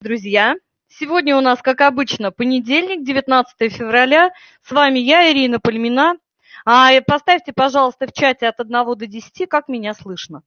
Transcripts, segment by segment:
друзья! Сегодня у нас, как обычно, понедельник, 19 февраля. С вами я, Ирина Пальмина. А поставьте, пожалуйста, в чате от 1 до 10, как меня слышно.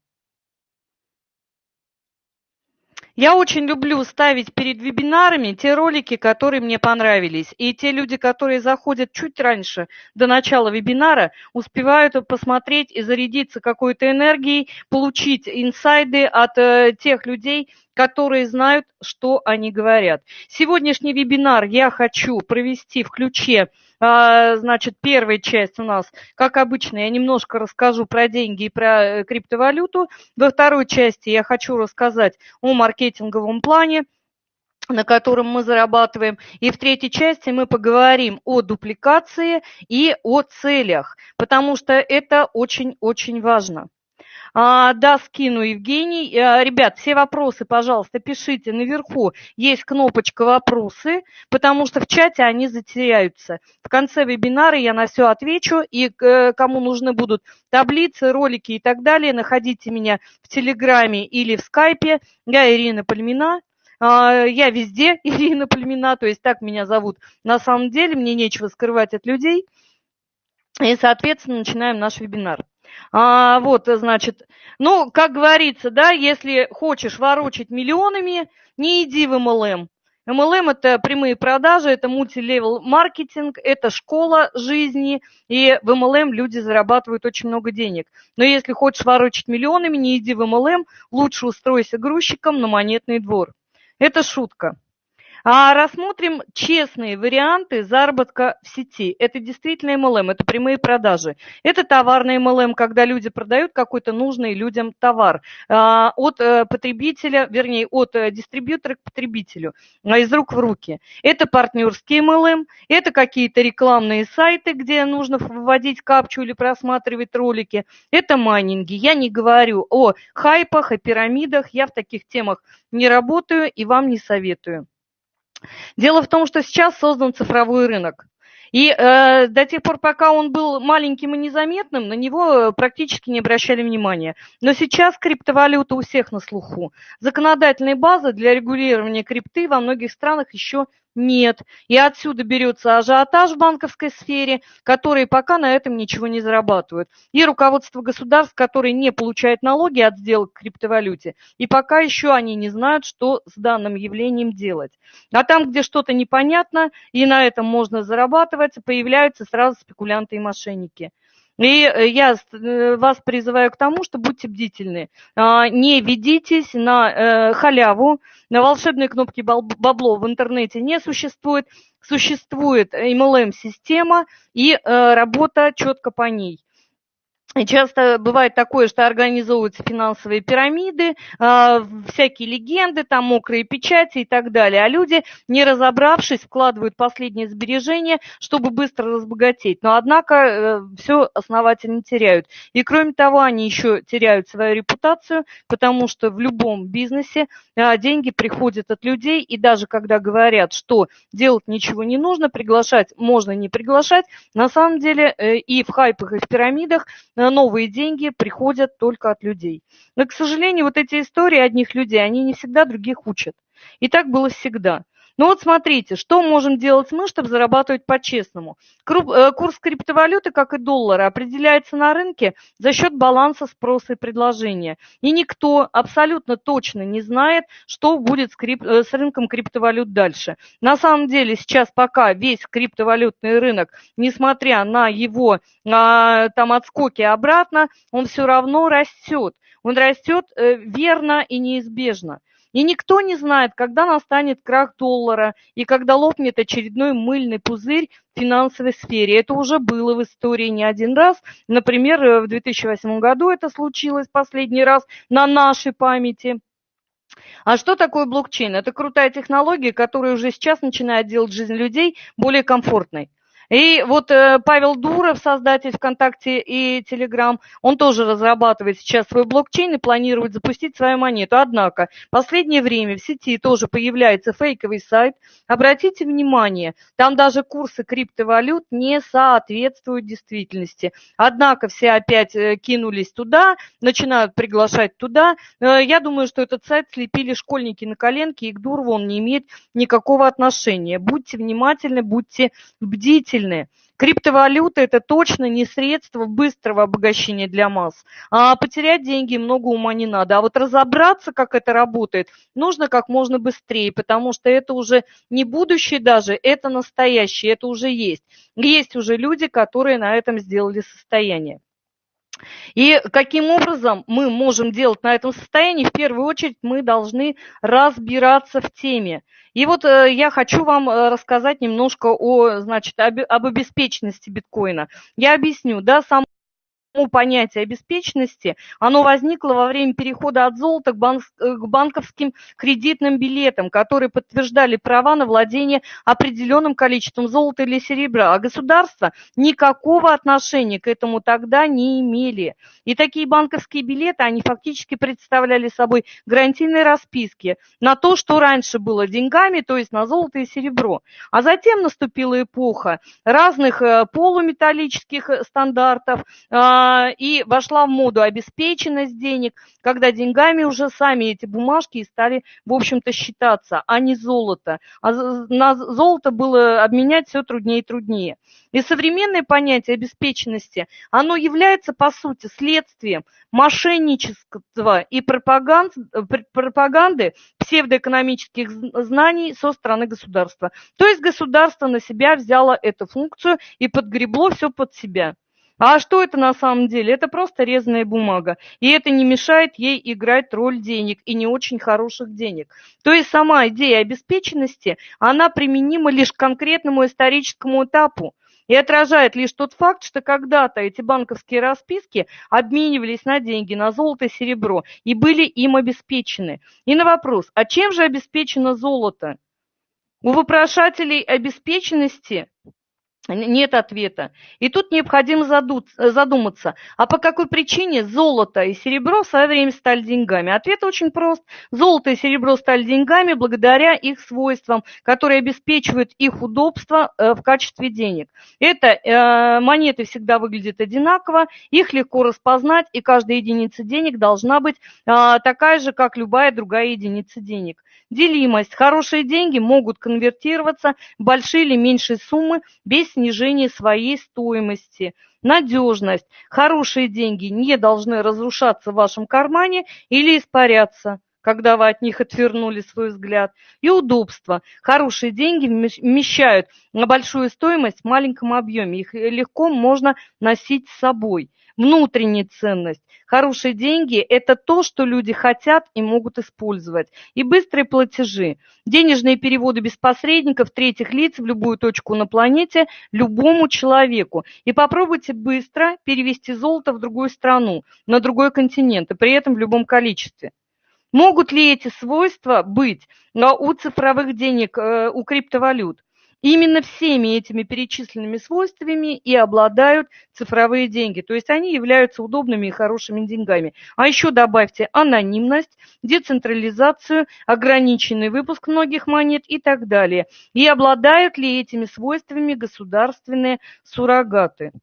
Я очень люблю ставить перед вебинарами те ролики, которые мне понравились. И те люди, которые заходят чуть раньше, до начала вебинара, успевают посмотреть и зарядиться какой-то энергией, получить инсайды от э, тех людей, которые знают, что они говорят. Сегодняшний вебинар я хочу провести в ключе, значит, первая часть у нас, как обычно, я немножко расскажу про деньги и про э, криптовалюту. Во второй части я хочу рассказать о маркетинговом плане, на котором мы зарабатываем. И в третьей части мы поговорим о дупликации и о целях, потому что это очень-очень важно. А, да, скину, Евгений. А, ребят, все вопросы, пожалуйста, пишите наверху. Есть кнопочка «Вопросы», потому что в чате они затеряются. В конце вебинара я на все отвечу, и э, кому нужны будут таблицы, ролики и так далее, находите меня в Телеграме или в Скайпе. Я Ирина Пальмина. А, я везде Ирина Пальмина, то есть так меня зовут. На самом деле мне нечего скрывать от людей. И, соответственно, начинаем наш вебинар. А, вот, значит, ну, как говорится, да, если хочешь ворочать миллионами, не иди в MLM. MLM – это прямые продажи, это мультилевел маркетинг, это школа жизни, и в MLM люди зарабатывают очень много денег. Но если хочешь ворочать миллионами, не иди в MLM, лучше устройся грузчиком на монетный двор. Это шутка. А рассмотрим честные варианты заработка в сети. Это действительно MLM, это прямые продажи. Это товарный MLM, когда люди продают какой-то нужный людям товар а, от э, потребителя, вернее, от э, дистрибьютора к потребителю, а, из рук в руки. Это партнерский MLM, это какие-то рекламные сайты, где нужно вводить капчу или просматривать ролики. Это майнинги. Я не говорю о хайпах, о пирамидах, я в таких темах не работаю и вам не советую. Дело в том, что сейчас создан цифровой рынок. И э, до тех пор, пока он был маленьким и незаметным, на него практически не обращали внимания. Но сейчас криптовалюта у всех на слуху. Законодательной базы для регулирования крипты во многих странах еще нет. И отсюда берется ажиотаж в банковской сфере, которые пока на этом ничего не зарабатывают. И руководство государств, которые не получают налоги от сделок в криптовалюте. И пока еще они не знают, что с данным явлением делать. А там, где что-то непонятно, и на этом можно зарабатывать, появляются сразу спекулянты и мошенники. И э, я э, вас призываю к тому, что будьте бдительны. А, не ведитесь на э, халяву, на волшебные кнопки бабло в интернете не существует. Существует MLM-система и работа четко по ней. Часто бывает такое, что организовываются финансовые пирамиды, а, всякие легенды, там мокрые печати и так далее. А люди, не разобравшись, вкладывают последние сбережения, чтобы быстро разбогатеть. Но, однако, э, все основательно теряют. И, кроме того, они еще теряют свою репутацию, потому что в любом бизнесе а, деньги приходят от людей. И даже когда говорят, что делать ничего не нужно, приглашать можно не приглашать, на самом деле э, и в хайпах, и в пирамидах – новые деньги приходят только от людей. Но, к сожалению, вот эти истории одних людей, они не всегда других учат. И так было всегда. Ну вот смотрите, что можем делать мы, чтобы зарабатывать по-честному. Э, курс криптовалюты, как и доллара, определяется на рынке за счет баланса спроса и предложения. И никто абсолютно точно не знает, что будет с, крип... Э, с рынком криптовалют дальше. На самом деле сейчас пока весь криптовалютный рынок, несмотря на его а, там отскоки обратно, он все равно растет. Он растет э, верно и неизбежно. И никто не знает, когда настанет крах доллара и когда лопнет очередной мыльный пузырь в финансовой сфере. Это уже было в истории не один раз. Например, э, в 2008 году это случилось последний раз на нашей памяти. А что такое блокчейн? Это крутая технология, которая уже сейчас начинает делать жизнь людей более комфортной. И вот э, Павел Дуров, создатель ВКонтакте и Телеграм, он тоже разрабатывает сейчас свой блокчейн и планирует запустить свою монету. Однако в последнее время в сети тоже появляется фейковый сайт. Обратите внимание, там даже курсы криптовалют не соответствуют действительности. Однако все опять э, кинулись туда, начинают приглашать туда. Э, я думаю, что этот сайт слепили школьники на коленке, и к Дурову он не имеет никакого отношения. Будьте внимательны, будьте бдительны сильные. Криптовалюта – это точно не средство быстрого обогащения для масс. А потерять деньги много ума не надо. А вот разобраться, как это работает, нужно как можно быстрее, потому что это уже не будущее даже, это настоящее, это уже есть. Есть уже люди, которые на этом сделали состояние. И каким образом мы можем делать на этом состоянии? В первую очередь мы должны разбираться в теме. И вот э, я хочу вам э, рассказать немножко о, значит, об, об обеспеченности биткоина. Я объясню, да, сам понятие обеспеченности, оно возникло во время перехода от золота к, банк, э, к банковским кредитным билетам, которые подтверждали права на владение определенным количеством золота или серебра, а государство никакого отношения к этому тогда не имели. И такие банковские билеты, они фактически представляли собой гарантийные расписки на то, что раньше было деньгами, то есть на золото и серебро. А затем наступила эпоха разных э, полуметаллических э, стандартов, а, и вошла в моду обеспеченность денег, когда деньгами уже сами эти бумажки стали, в общем-то, считаться, а не золото. А на золото было обменять все труднее и труднее. И современное понятие обеспеченности, оно является, по сути, следствием мошенничества и пропаганды псевдоэкономических знаний со стороны государства. То есть государство на себя взяло эту функцию и подгребло все под себя. А что это на самом деле? Это просто резаная бумага. И это не мешает ей играть роль денег и не очень хороших денег. То есть сама идея обеспеченности, она применима лишь к конкретному историческому этапу и отражает лишь тот факт, что когда-то эти банковские расписки обменивались на деньги, на золото и серебро, и были им обеспечены. И на вопрос, а чем же обеспечено золото? У вопрошателей обеспеченности нет ответа. И тут необходимо задуматься, а по какой причине золото и серебро в свое время стали деньгами? Ответ очень прост. Золото и серебро стали деньгами благодаря их свойствам, которые обеспечивают их удобство э, в качестве денег. Это э, монеты всегда выглядят одинаково, их легко распознать, и каждая единица денег должна быть э, такая же, как любая другая единица денег. Делимость. Хорошие деньги могут конвертироваться в большие или меньшие суммы без снижения своей стоимости. Надежность. Хорошие деньги не должны разрушаться в вашем кармане или испаряться когда вы от них отвернули свой взгляд. И удобство. Хорошие деньги вмещают на большую стоимость в маленьком объеме. Их легко можно носить с собой внутренняя ценность. Хорошие деньги – это то, что люди хотят и могут использовать. И быстрые платежи. Денежные переводы без посредников, третьих лиц в любую точку на планете, любому человеку. И попробуйте быстро перевести золото в другую страну, на другой континент, и при этом в любом количестве. Могут ли эти свойства быть у цифровых денег, э, у криптовалют? Именно всеми этими перечисленными свойствами и обладают цифровые деньги. То есть они являются удобными и хорошими деньгами. А еще добавьте анонимность, децентрализацию, ограниченный выпуск многих монет и так далее. И обладают ли этими свойствами государственные суррогаты?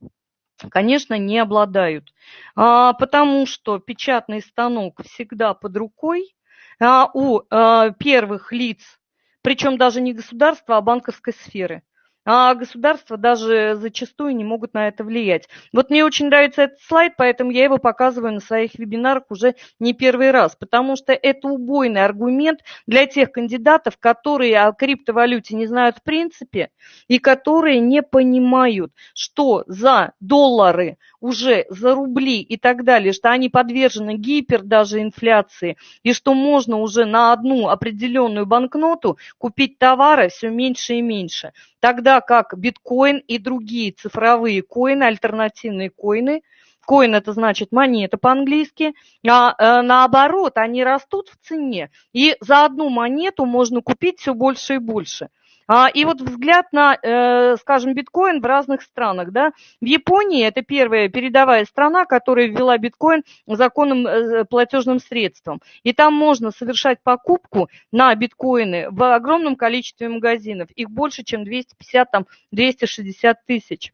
Конечно, не обладают, а, потому что печатный станок всегда под рукой, а у а, первых лиц причем даже не государства, а банковской сферы. А государства даже зачастую не могут на это влиять. Вот мне очень нравится этот слайд, поэтому я его показываю на своих вебинарах уже не первый раз, потому что это убойный аргумент для тех кандидатов, которые о криптовалюте не знают в принципе и которые не понимают, что за доллары уже за рубли и так далее, что они подвержены гипер даже инфляции, и что можно уже на одну определенную банкноту купить товары все меньше и меньше. Тогда как биткоин и другие цифровые коины, альтернативные коины, Коин это значит монета по-английски, а э, наоборот, они растут в цене. И за одну монету можно купить все больше и больше. А, и вот взгляд на, э, скажем, биткоин в разных странах. Да? В Японии это первая передовая страна, которая ввела биткоин законным э, платежным средством. И там можно совершать покупку на биткоины в огромном количестве магазинов. Их больше, чем 250-260 тысяч.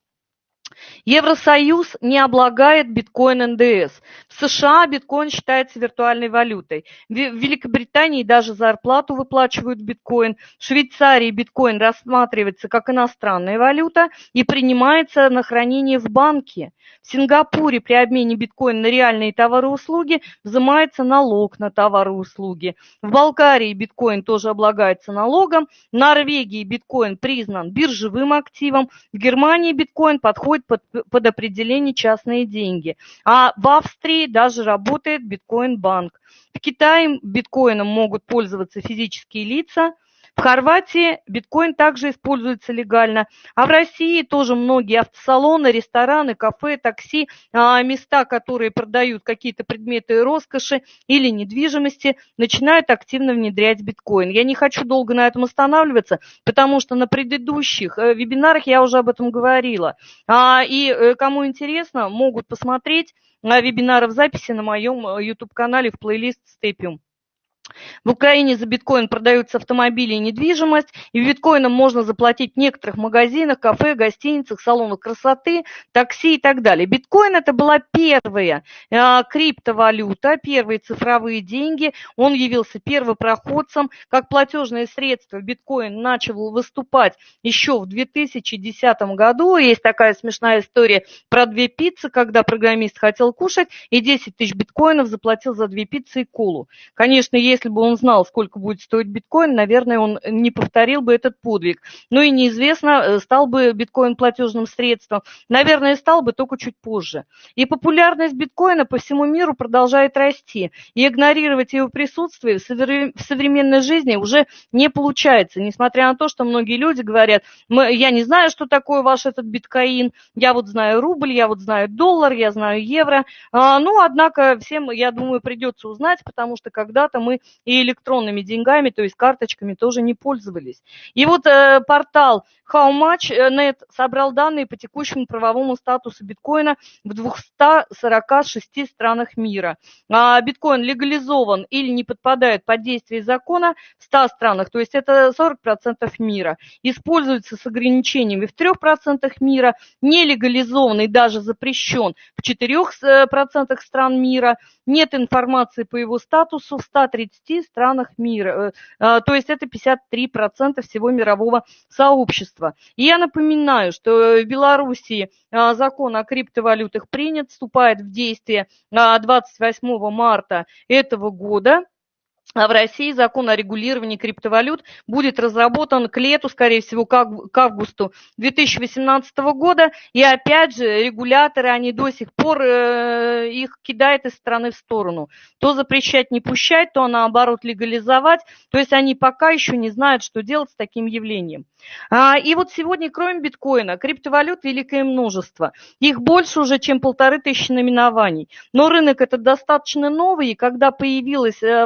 Евросоюз не облагает биткоин НДС. В США биткоин считается виртуальной валютой. В Великобритании даже зарплату выплачивают биткоин. В Швейцарии биткоин рассматривается как иностранная валюта и принимается на хранение в банке. В Сингапуре при обмене биткоина на реальные товары и услуги взимается налог на товары и услуги. В Болгарии биткоин тоже облагается налогом. В Норвегии биткоин признан биржевым активом. В Германии биткоин подходит под, под определение частные деньги. А в Австрии даже работает биткоин-банк. В Китае биткоином могут пользоваться физические лица – в Хорватии биткоин также используется легально, а в России тоже многие автосалоны, рестораны, кафе, такси, а, места, которые продают какие-то предметы роскоши или недвижимости, начинают активно внедрять биткоин. Я не хочу долго на этом останавливаться, потому что на предыдущих э, вебинарах я уже об этом говорила. А, и э, кому интересно, могут посмотреть вебинары в записи на моем э, YouTube-канале в плейлист Степиум. В Украине за биткоин продаются автомобили и недвижимость, и биткоином можно заплатить в некоторых магазинах, кафе, гостиницах, салонах красоты, такси и так далее. Биткоин это была первая э, криптовалюта, первые цифровые деньги. Он явился первопроходцем. Как платежное средство биткоин начал выступать еще в 2010 году. Есть такая смешная история про две пиццы, когда программист хотел кушать и 10 тысяч биткоинов заплатил за две пиццы и колу. Конечно, есть если бы он знал, сколько будет стоить биткоин, наверное, он не повторил бы этот подвиг. Ну и неизвестно, э, стал бы биткоин платежным средством. Наверное, стал бы только чуть позже. И популярность биткоина по всему миру продолжает расти. И игнорировать его присутствие в современной жизни уже не получается. Несмотря на то, что многие люди говорят, я не знаю, что такое ваш этот биткоин, я вот знаю рубль, я вот знаю доллар, я знаю евро. А, ну, однако всем, я думаю, придется узнать, потому что когда-то мы и электронными деньгами, то есть карточками тоже не пользовались. И вот э, портал HowMuch.net собрал данные по текущему правовому статусу биткоина в 246 странах мира. А биткоин легализован или не подпадает под действие закона в 100 странах, то есть это 40% мира. Используется с ограничениями в 3% мира, не и даже запрещен в 4% стран мира. Нет информации по его статусу в 130 странах мира, э, э, то есть это 53% всего мирового сообщества. И я напоминаю, что в Белоруссии а, закон о криптовалютах принят, вступает в действие 28 а, марта этого года. А в России закон о регулировании криптовалют будет разработан к лету, скорее всего, к августу 2018 года. И опять же, регуляторы, они до сих пор э, их кидают из страны в сторону. То запрещать, не пущать, то наоборот легализовать. То есть они пока еще не знают, что делать с таким явлением. А, и вот сегодня, кроме биткоина, криптовалют великое множество. Их больше уже, чем полторы тысячи наименований. Но рынок этот достаточно новый, и когда появилась э,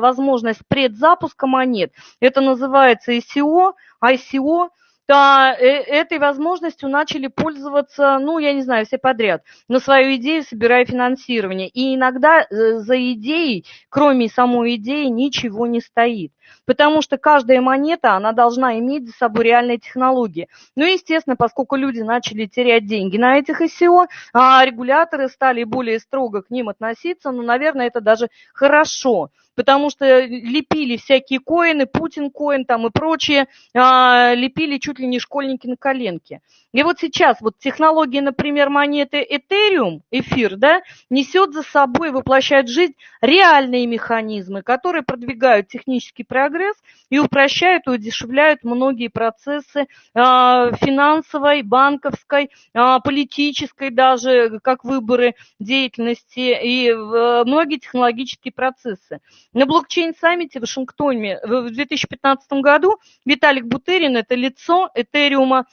возможность предзапуска монет, это называется ICO, ICO, то э, этой возможностью начали пользоваться, ну, я не знаю, все подряд, на свою идею собирая финансирование. И иногда э, за идеей, кроме самой идеи, ничего не стоит. Потому что каждая монета, она должна иметь за собой реальные технологии. Ну, естественно, поскольку люди начали терять деньги на этих ICO, а регуляторы стали более строго к ним относиться, ну, наверное, это даже хорошо, потому что лепили всякие коины, Путин коин там и прочее, а, лепили чуть ли не школьники на коленке. И вот сейчас вот технология, например, монеты Ethereum, эфир, да, несет за собой, воплощает в жизнь реальные механизмы, которые продвигают технический прогресс и упрощают и удешевляют многие процессы а, финансовой, банковской, а, политической даже, как выборы деятельности и многие технологические процессы. На блокчейн-саммите в Вашингтоне в 2015 году Виталик Бутерин, это лицо Этериума,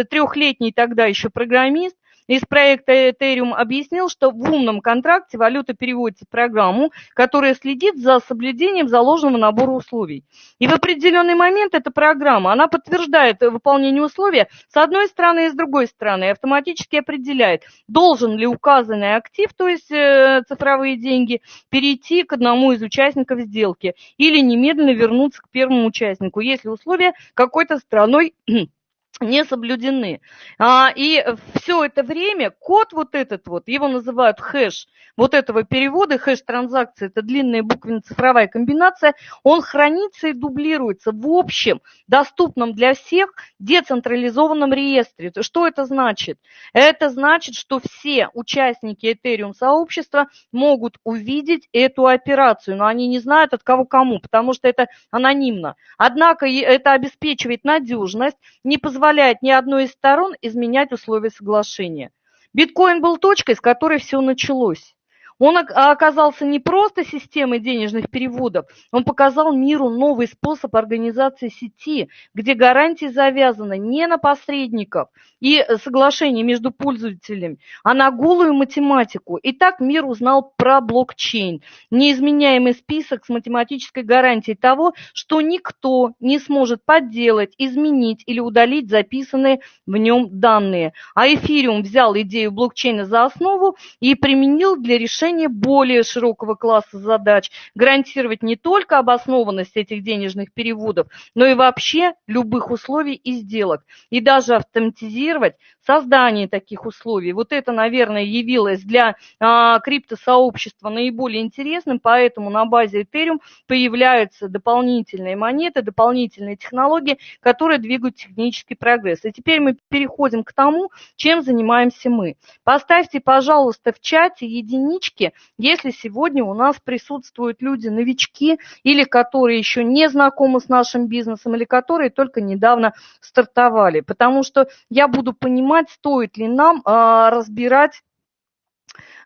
23-летний тогда еще программист, из проекта Ethereum объяснил, что в умном контракте валюта переводится в программу, которая следит за соблюдением заложенного набора условий. И в определенный момент эта программа, она подтверждает выполнение условия с одной стороны и с другой стороны, автоматически определяет, должен ли указанный актив, то есть э, цифровые деньги, перейти к одному из участников сделки или немедленно вернуться к первому участнику, если условия какой-то страной не соблюдены. А, и все это время код вот этот вот, его называют хэш, вот этого перевода, хэш транзакции, это длинная буквенно-цифровая комбинация, он хранится и дублируется в общем, доступном для всех децентрализованном реестре. Что это значит? Это значит, что все участники Ethereum сообщества могут увидеть эту операцию, но они не знают от кого кому, потому что это анонимно. Однако это обеспечивает надежность, не позволяет позволяет ни одной из сторон изменять условия соглашения. Биткоин был точкой, с которой все началось. Он оказался не просто системой денежных переводов, он показал миру новый способ организации сети, где гарантии завязаны не на посредников и соглашения между пользователями, а на голую математику. И так мир узнал про блокчейн, неизменяемый список с математической гарантией того, что никто не сможет подделать, изменить или удалить записанные в нем данные. А эфириум взял идею блокчейна за основу и применил для решения решение более широкого класса задач, гарантировать не только обоснованность этих денежных переводов, но и вообще любых условий и сделок, и даже автоматизировать создание таких условий. Вот это, наверное, явилось для а, криптосообщества наиболее интересным, поэтому на базе Ethereum появляются дополнительные монеты, дополнительные технологии, которые двигают технический прогресс. И теперь мы переходим к тому, чем занимаемся мы. Поставьте, пожалуйста, в чате единички, риски, если сегодня у нас присутствуют люди-новички или которые еще не знакомы с нашим бизнесом, или которые только недавно стартовали. Потому что я буду понимать, стоит ли нам а, разбирать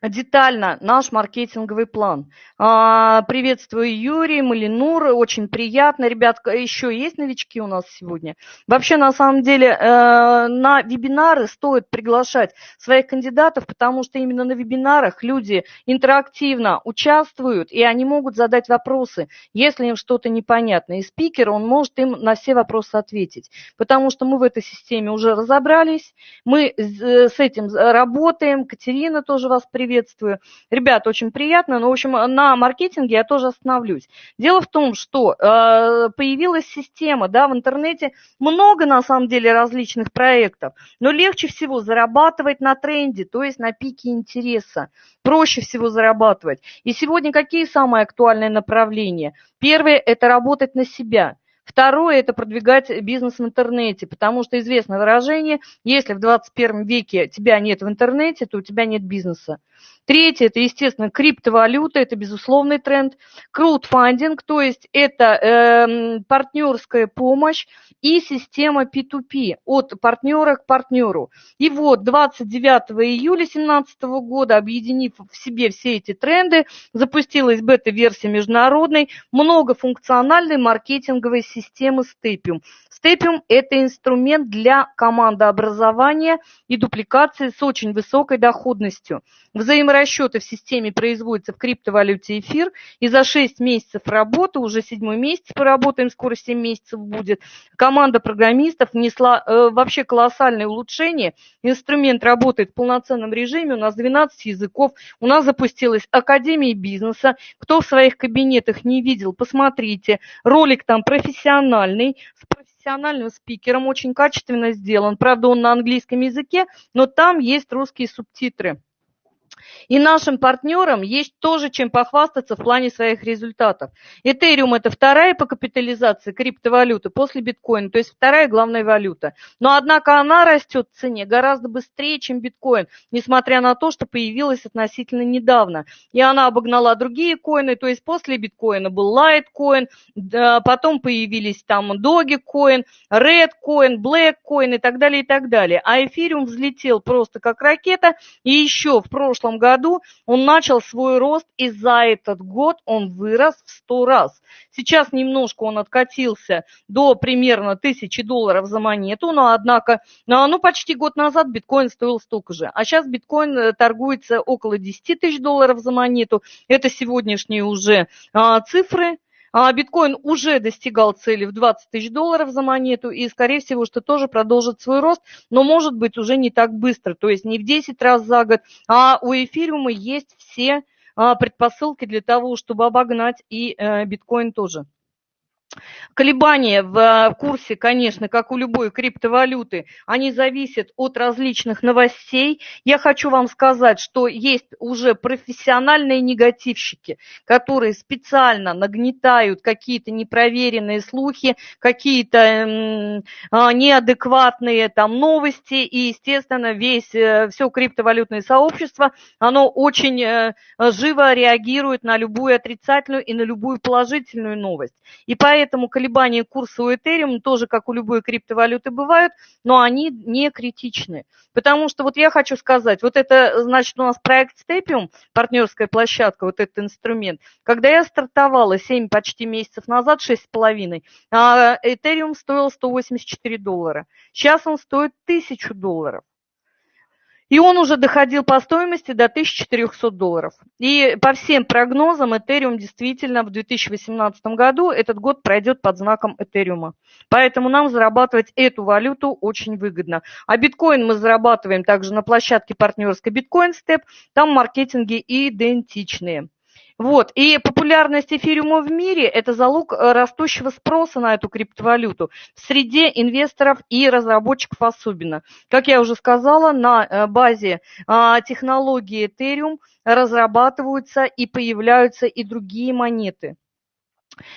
детально наш маркетинговый план. А, приветствую Юрий, Малинур, очень приятно. Ребят, еще есть новички у нас сегодня? Вообще, на самом деле, э, на вебинары стоит приглашать своих кандидатов, потому что именно на вебинарах люди интерактивно участвуют, и они могут задать вопросы, если им что-то непонятно. И спикер, он может им на все вопросы ответить, потому что мы в этой системе уже разобрались, мы с этим работаем. Катерина тоже вас приветствует приветствую. Ребят, очень приятно, но, в общем, на маркетинге я тоже остановлюсь. Дело в том, что э, появилась система, да, в интернете много, на самом деле, различных проектов, но легче всего зарабатывать на тренде, то есть на пике интереса. Проще всего зарабатывать. И сегодня какие самые актуальные направления? Первое – это работать на себя – Второе – это продвигать бизнес в интернете, потому что известное выражение, если в 21 веке тебя нет в интернете, то у тебя нет бизнеса. Третье – это, естественно, криптовалюта, это безусловный тренд. Краудфандинг, то есть это э, партнерская помощь и система P2P от партнера к партнеру. И вот 29 июля 2017 года, объединив в себе все эти тренды, запустилась бета-версия международной многофункциональной маркетинговой системы Steppium. Steppium – это инструмент для командообразования и дупликации с очень высокой доходностью. Взаиморасчеты в системе производятся в криптовалюте эфир, и за 6 месяцев работы, уже седьмой месяц поработаем, скоро 7 месяцев будет, команда программистов внесла э, вообще колоссальное улучшение. Инструмент работает в полноценном режиме, у нас 12 языков, у нас запустилась Академия бизнеса. Кто в своих кабинетах не видел, посмотрите. Ролик там профессиональный, с профессиональным профессиональным спикером, очень качественно сделан. Правда, он на английском языке, но там есть русские субтитры. И нашим партнерам есть тоже чем похвастаться в плане своих результатов. Этериум – это вторая по капитализации криптовалюты после биткоина, то есть вторая главная валюта. Но, однако, она растет в цене гораздо быстрее, чем биткоин, несмотря на то, что появилась относительно недавно. И она обогнала другие коины, то есть после биткоина был Litecoin, потом появились там Dogecoin, Redcoin, Blackcoin и так далее, и так далее. А эфириум взлетел просто как ракета, и еще в прошлом году он начал свой рост, и за этот год он вырос в 100 раз. Сейчас немножко он откатился до примерно 1000 долларов за монету, но однако, ну, почти год назад биткоин стоил столько же. А сейчас биткоин э, торгуется около 10 тысяч долларов за монету. Это сегодняшние уже а, цифры. А биткоин уже достигал цели в 20 тысяч долларов за монету и, скорее всего, что тоже продолжит свой рост, но может быть уже не так быстро, то есть не в 10 раз за год, а у эфириума есть все а, предпосылки для того, чтобы обогнать и э, биткоин тоже. Колебания в э, курсе, конечно, как у любой криптовалюты, они зависят от различных новостей. Я хочу вам сказать, что есть уже профессиональные негативщики, которые специально нагнетают какие-то непроверенные слухи, какие-то а, неадекватные там новости, и, естественно, весь, э, все криптовалютное сообщество, оно очень э, живо реагирует на любую отрицательную и на любую положительную новость. И поэтому Поэтому колебания курса у Ethereum тоже, как у любой криптовалюты, бывают, но они не критичны. Потому что вот я хочу сказать, вот это, значит, у нас проект Stepium, партнерская площадка, вот этот инструмент. Когда я стартовала 7 почти месяцев назад, 6,5, а Ethereum стоил 184 доллара. Сейчас он стоит 1000 долларов. И он уже доходил по стоимости до 1400 долларов. И по всем прогнозам Ethereum действительно в 2018 году этот год пройдет под знаком Ethereum. Поэтому нам зарабатывать эту валюту очень выгодно. А биткоин мы зарабатываем также на площадке партнерской Bitcoin Step. Там маркетинги идентичные. Вот. И популярность эфириума в мире – это залог э, растущего спроса на эту криптовалюту в среде инвесторов и разработчиков особенно. Как я уже сказала, на э, базе а, технологии Ethereum разрабатываются и появляются и другие монеты.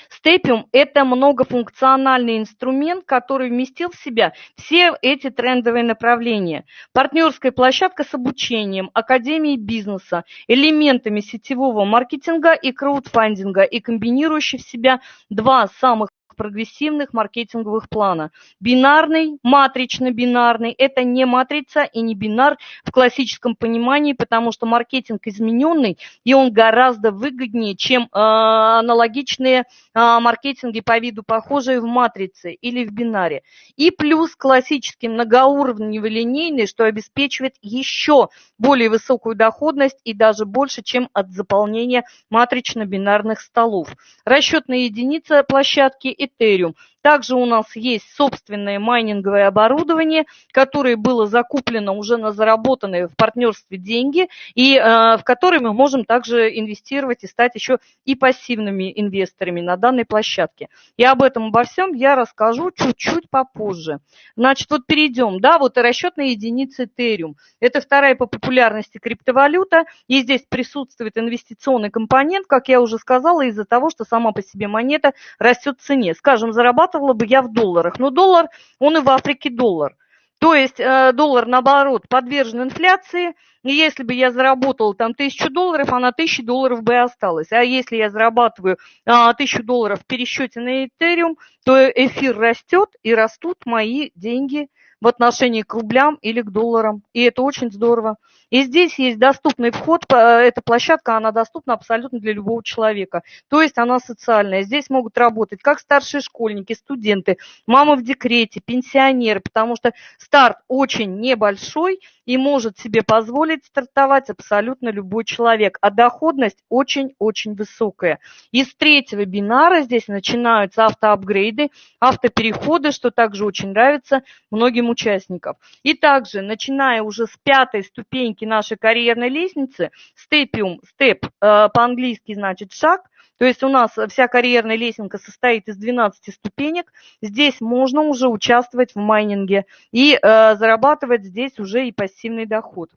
Степиум – это многофункциональный инструмент, который вместил в себя все эти трендовые направления. Партнерская площадка с обучением, академией бизнеса, элементами сетевого маркетинга и краудфандинга и комбинирующий в себя два самых прогрессивных маркетинговых плана. Бинарный, матрично-бинарный – это не матрица и не бинар в классическом понимании, потому что маркетинг измененный, и он гораздо выгоднее, чем э, аналогичные э, маркетинги по виду похожие в матрице или в бинаре. И плюс классический многоуровневый линейный, что обеспечивает еще более высокую доходность и даже больше, чем от заполнения матрично-бинарных столов. Расчетная единица площадки – Ethereum. Также у нас есть собственное майнинговое оборудование, которое было закуплено уже на заработанные в партнерстве деньги, и э, в которые мы можем также инвестировать и стать еще и пассивными инвесторами на данной площадке. И об этом, обо всем я расскажу чуть-чуть попозже. Значит, вот перейдем, да, вот и расчетная единица Ethereum. Это вторая по популярности криптовалюта, и здесь присутствует инвестиционный компонент, как я уже сказала, из-за того, что сама по себе монета растет в цене. Скажем, зарабатывать зарабатывала бы я в долларах. Но доллар, он и в Африке доллар. То есть э, доллар, наоборот, подвержен инфляции, и если бы я заработала там тысячу долларов, она тысячи долларов бы осталась. А если я зарабатываю а, тысячу долларов в пересчете на Ethereum, то эфир растет и растут мои деньги в отношении к рублям или к долларам. И это очень здорово. И здесь есть доступный вход, эта площадка, она доступна абсолютно для любого человека. То есть она социальная. Здесь могут работать как старшие школьники, студенты, мамы в декрете, пенсионеры, потому что старт очень небольшой и может себе позволить стартовать абсолютно любой человек. А доходность очень-очень высокая. Из третьего бинара здесь начинаются автоапгрейды, автопереходы, что также очень нравится многим участникам. И также, начиная уже с пятой ступеньки нашей карьерной лестницы, степиум, степ, э, по-английски значит шаг, то есть у нас вся карьерная лестница состоит из 12 ступенек. Здесь можно уже участвовать в майнинге и э, зарабатывать здесь уже и пассивный доход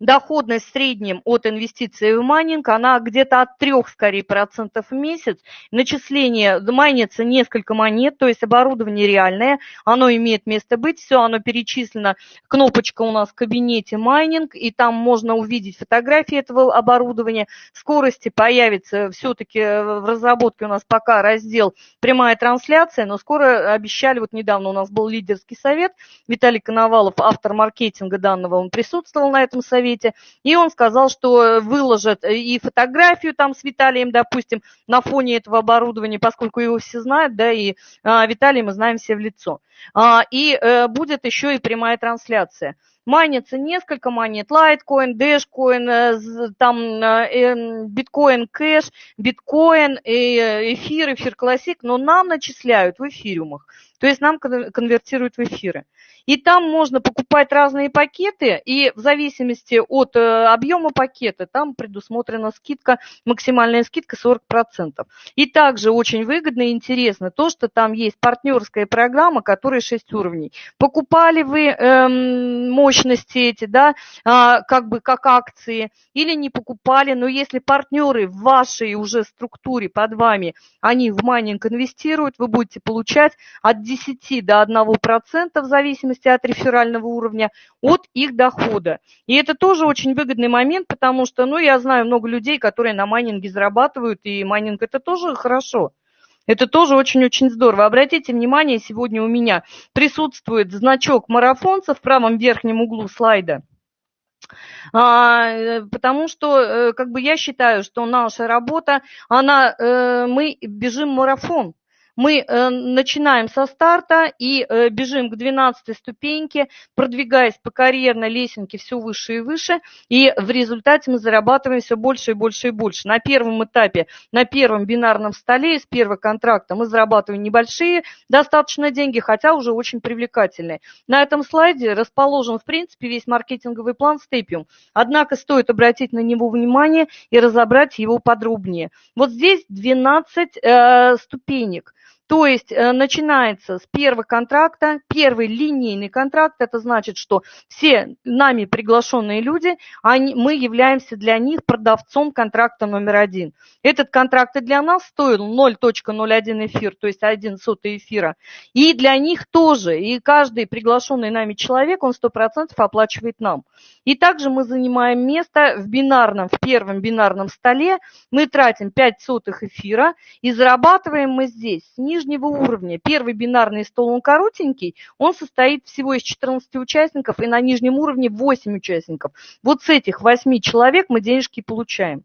доходность в среднем от инвестиций в майнинг, она где-то от 3, скорее, процентов в месяц. Начисление, майнится несколько монет, то есть оборудование реальное, оно имеет место быть, все, оно перечислено, кнопочка у нас в кабинете майнинг, и там можно увидеть фотографии этого оборудования. Скорости появится все-таки в разработке у нас пока раздел прямая трансляция, но скоро обещали, вот недавно у нас был лидерский совет, Виталий Коновалов, автор маркетинга данного, он присутствовал на этом совете, и он сказал, что выложат и фотографию там с Виталием, допустим, на фоне этого оборудования, поскольку его все знают, да, и а, Виталий мы знаем все в лицо. А, и а, будет еще и прямая трансляция. Майнится несколько монет, Dashcoin, э, там э, биткоин кэш, биткоин, эфир, эфир классик, но нам начисляют в эфириумах, то есть нам конвертируют в эфиры. И там можно покупать разные пакеты, и в зависимости от э, объема пакета там предусмотрена скидка, максимальная скидка 40%. И также очень выгодно и интересно то, что там есть партнерская программа, которая 6 уровней. Покупали вы эм, мощности эти, да, э, как бы как акции, или не покупали, но если партнеры в вашей уже структуре под вами, они в майнинг инвестируют, вы будете получать от 10 до 1% в зависимости от реферального уровня, от их дохода. И это тоже очень выгодный момент, потому что, ну, я знаю много людей, которые на майнинге зарабатывают, и майнинг это тоже хорошо. Это тоже очень-очень здорово. Обратите внимание, сегодня у меня присутствует значок марафонца в правом верхнем углу слайда. А, потому что э, как бы я считаю, что наша работа, она, э, мы бежим марафон. Мы э, начинаем со старта и э, бежим к 12 ступеньке, продвигаясь по карьерной лесенке все выше и выше, и в результате мы зарабатываем все больше и больше и больше. На первом этапе, на первом бинарном столе из первого контракта мы зарабатываем небольшие достаточно деньги, хотя уже очень привлекательные. На этом слайде расположен, в принципе, весь маркетинговый план Степиум. Однако стоит обратить на него внимание и разобрать его подробнее. Вот здесь 12 э, ступенек. То есть э, начинается с первого контракта, первый линейный контракт, это значит, что все нами приглашенные люди, они, мы являемся для них продавцом контракта номер один. Этот контракт и для нас стоил 0.01 эфир, то есть 1 сотый эфира. И для них тоже, и каждый приглашенный нами человек, он 100% оплачивает нам. И также мы занимаем место в бинарном, в первом бинарном столе, мы тратим 5 сотых эфира и зарабатываем мы здесь нижнего уровня. Первый бинарный стол, он коротенький, он состоит всего из 14 участников, и на нижнем уровне 8 участников. Вот с этих 8 человек мы денежки получаем.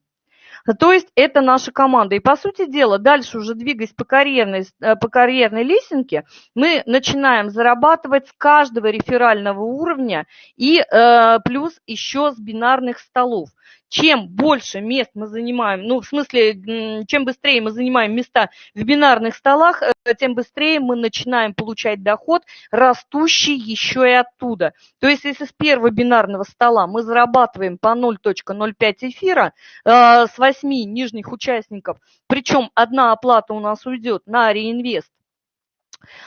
То есть это наша команда. И по сути дела, дальше уже двигаясь по карьерной, э, по карьерной лесенке, мы начинаем зарабатывать с каждого реферального уровня и э, плюс еще с бинарных столов чем больше мест мы занимаем, ну, в смысле, чем быстрее мы занимаем места в бинарных столах, э, тем быстрее мы начинаем получать доход, растущий еще и оттуда. То есть, если с первого бинарного стола мы зарабатываем по 0.05 эфира э, с 8 нижних участников, причем одна оплата у нас уйдет на реинвест,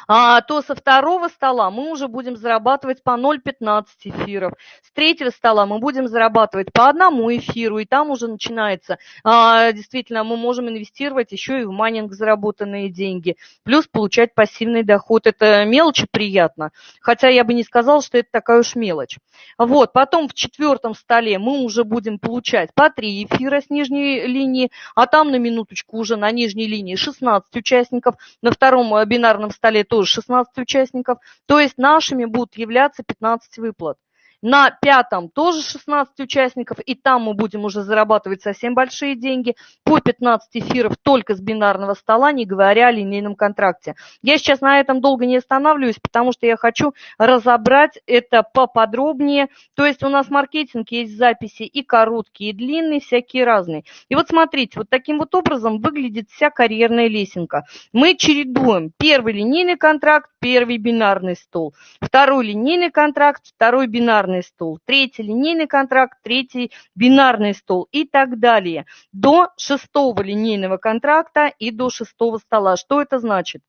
то со второго стола мы уже будем зарабатывать по 0,15 эфиров. С третьего стола мы будем зарабатывать по одному эфиру, и там уже начинается, а, действительно, мы можем инвестировать еще и в майнинг заработанные деньги, плюс получать пассивный доход. Это мелочи приятно, хотя я бы не сказала, что это такая уж мелочь. Вот, потом в четвертом столе мы уже будем получать по 3 эфира с нижней линии, а там на минуточку уже на нижней линии 16 участников, на втором э, бинарном столе столе тоже 16 участников, то есть нашими будут являться 15 выплат. На пятом тоже 16 участников, и там мы будем уже зарабатывать совсем большие деньги. По 15 эфиров только с бинарного стола, не говоря о линейном контракте. Я сейчас на этом долго не останавливаюсь, потому что я хочу разобрать это поподробнее. То есть у нас маркетинг есть записи и короткие, и длинные, всякие разные. И вот смотрите, вот таким вот образом выглядит вся карьерная лесенка. Мы чередуем первый линейный контракт, первый бинарный стол, второй линейный контракт, второй бинарный бинарный стол, третий линейный контракт, третий бинарный стол и так далее. До шестого линейного контракта и до шестого стола. Что это значит?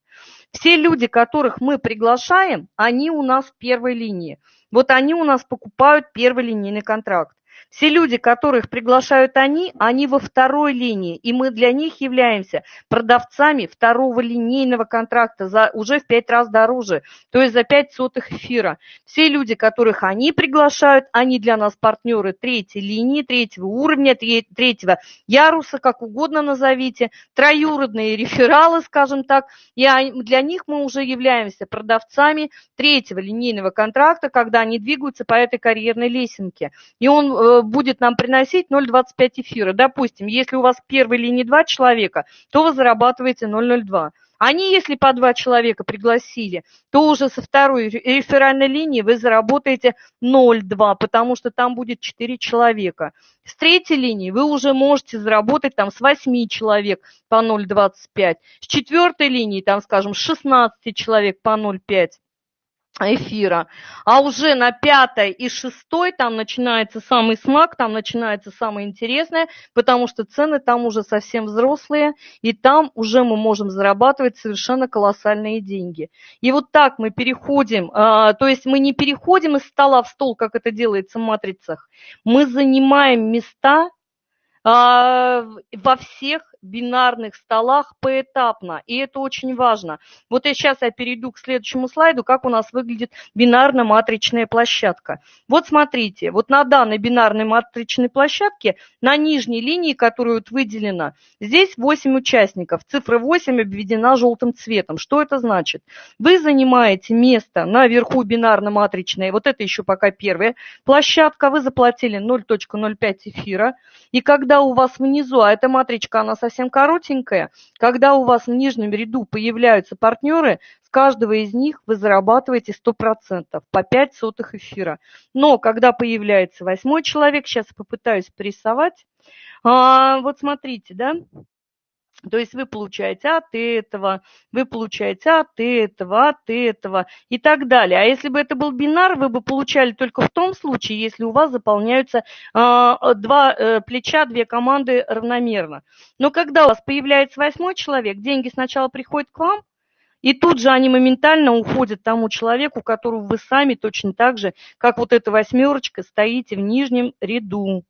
Все люди, которых мы приглашаем, они у нас в первой линии. Вот они у нас покупают первый линейный контракт. Все люди, которых приглашают они, они во второй линии, и мы для них являемся продавцами второго линейного контракта за уже в пять раз дороже, то есть за пять сотых эфира. Все люди, которых они приглашают, они для нас партнеры третьей линии, третьего уровня, третьего яруса, как угодно назовите, троюродные рефералы, скажем так, и для них мы уже являемся продавцами третьего линейного контракта, когда они двигаются по этой карьерной лесенке. И он э, будет нам приносить 0,25 эфира. Допустим, если у вас первой линии два человека, то вы зарабатываете 0,02. Они, если по два человека пригласили, то уже со второй реферальной линии вы заработаете 0,2, потому что там будет 4 человека. С третьей линии вы уже можете заработать там с 8 человек по 0,25. С четвертой линии, там, скажем, с 16 человек по 0,5 эфира. А уже на пятой и шестой там начинается самый смак, там начинается самое интересное, потому что цены там уже совсем взрослые, и там уже мы можем зарабатывать совершенно колоссальные деньги. И вот так мы переходим, а, то есть мы не переходим из стола в стол, как это делается в матрицах, мы занимаем места а, во всех бинарных столах поэтапно, и это очень важно. Вот я сейчас я перейду к следующему слайду, как у нас выглядит бинарно-матричная площадка. Вот смотрите, вот на данной бинарной матричной площадке, на нижней линии, которая вот выделена, здесь 8 участников, цифра 8 обведена желтым цветом. Что это значит? Вы занимаете место наверху бинарно-матричной, вот это еще пока первая площадка, вы заплатили 0.05 эфира, и когда у вас внизу, а эта матричка, она совсем совсем коротенькая. Когда у вас в нижнем ряду появляются партнеры, с каждого из них вы зарабатываете 100% по 5 сотых эфира. Но когда появляется восьмой человек, сейчас попытаюсь порисовать. А, вот смотрите, да, то есть вы получаете от этого, вы получаете от этого, от этого и так далее. А если бы это был бинар, вы бы получали только в том случае, если у вас заполняются э, два э, плеча, две команды равномерно. Но когда у вас появляется восьмой человек, деньги сначала приходят к вам, и тут же они моментально уходят тому человеку, которого вы сами точно так же, как вот эта восьмерочка, стоите в нижнем ряду.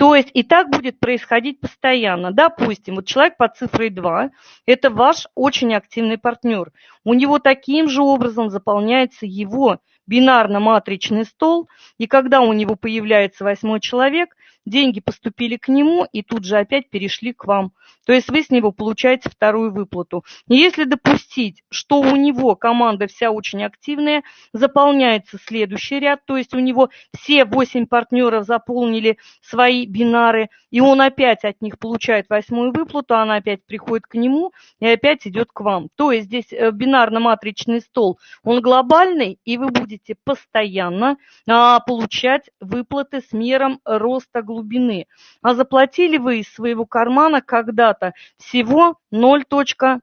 То есть и так будет происходить постоянно. Допустим, вот человек под цифрой 2 – это ваш очень активный партнер. У него таким же образом заполняется его бинарно-матричный стол, и когда у него появляется восьмой человек, деньги поступили к нему и тут же опять перешли к вам. То есть вы с него получаете вторую выплату. Если допустить, что у него команда вся очень активная, заполняется следующий ряд, то есть у него все 8 партнеров заполнили свои бинары, и он опять от них получает восьмую выплату, она опять приходит к нему и опять идет к вам. То есть здесь э, бинарно-матричный стол, он глобальный, и вы будете постоянно а, получать выплаты с мером роста глубины. А заплатили вы из своего кармана когда-то всего 0.05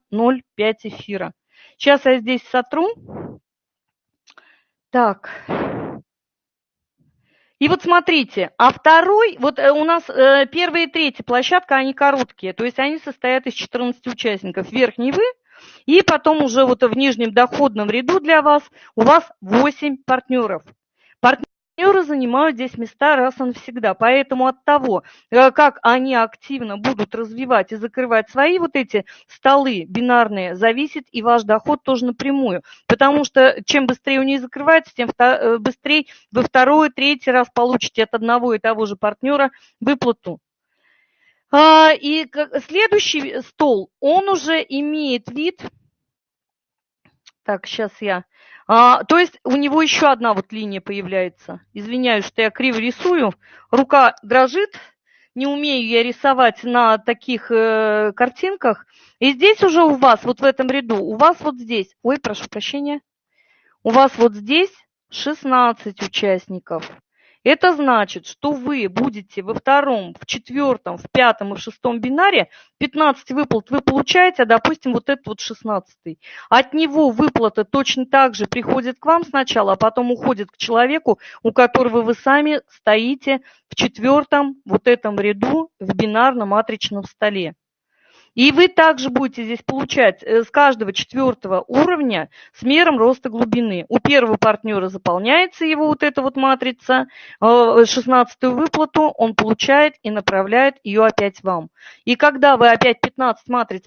эфира. Сейчас я здесь сотру. Так. И вот смотрите, а второй, вот э, у нас э, первая и третья площадка, они короткие, то есть они состоят из 14 участников. Верхний вы, и потом уже вот в нижнем доходном ряду для вас у вас 8 партнеров. Партнеры Партнеры занимают здесь места раз и навсегда. Поэтому от того, э, как они активно будут развивать и закрывать свои вот эти столы бинарные, зависит и ваш доход тоже напрямую. Потому что чем быстрее у них закрывается, тем э, быстрее вы второй, третий раз получите от одного и того же партнера выплату. А, и следующий стол, он уже имеет вид... Так, сейчас я а, то есть у него еще одна вот линия появляется. Извиняюсь, что я криво рисую. Рука дрожит, не умею я рисовать на таких э, картинках. И здесь уже у вас, вот в этом ряду, у вас вот здесь, ой, прошу прощения, у вас вот здесь 16 участников. Это значит, что вы будете во втором, в четвертом, в пятом и в шестом бинаре 15 выплат вы получаете, а допустим вот этот вот 16. От него выплата точно так же приходит к вам сначала, а потом уходит к человеку, у которого вы сами стоите в четвертом вот этом ряду в бинарном матричном столе. И вы также будете здесь получать э, с каждого четвертого уровня с мером роста глубины. У первого партнера заполняется его вот эта вот матрица, 16 э, выплату он получает и направляет ее опять вам. И когда вы опять 15 матриц,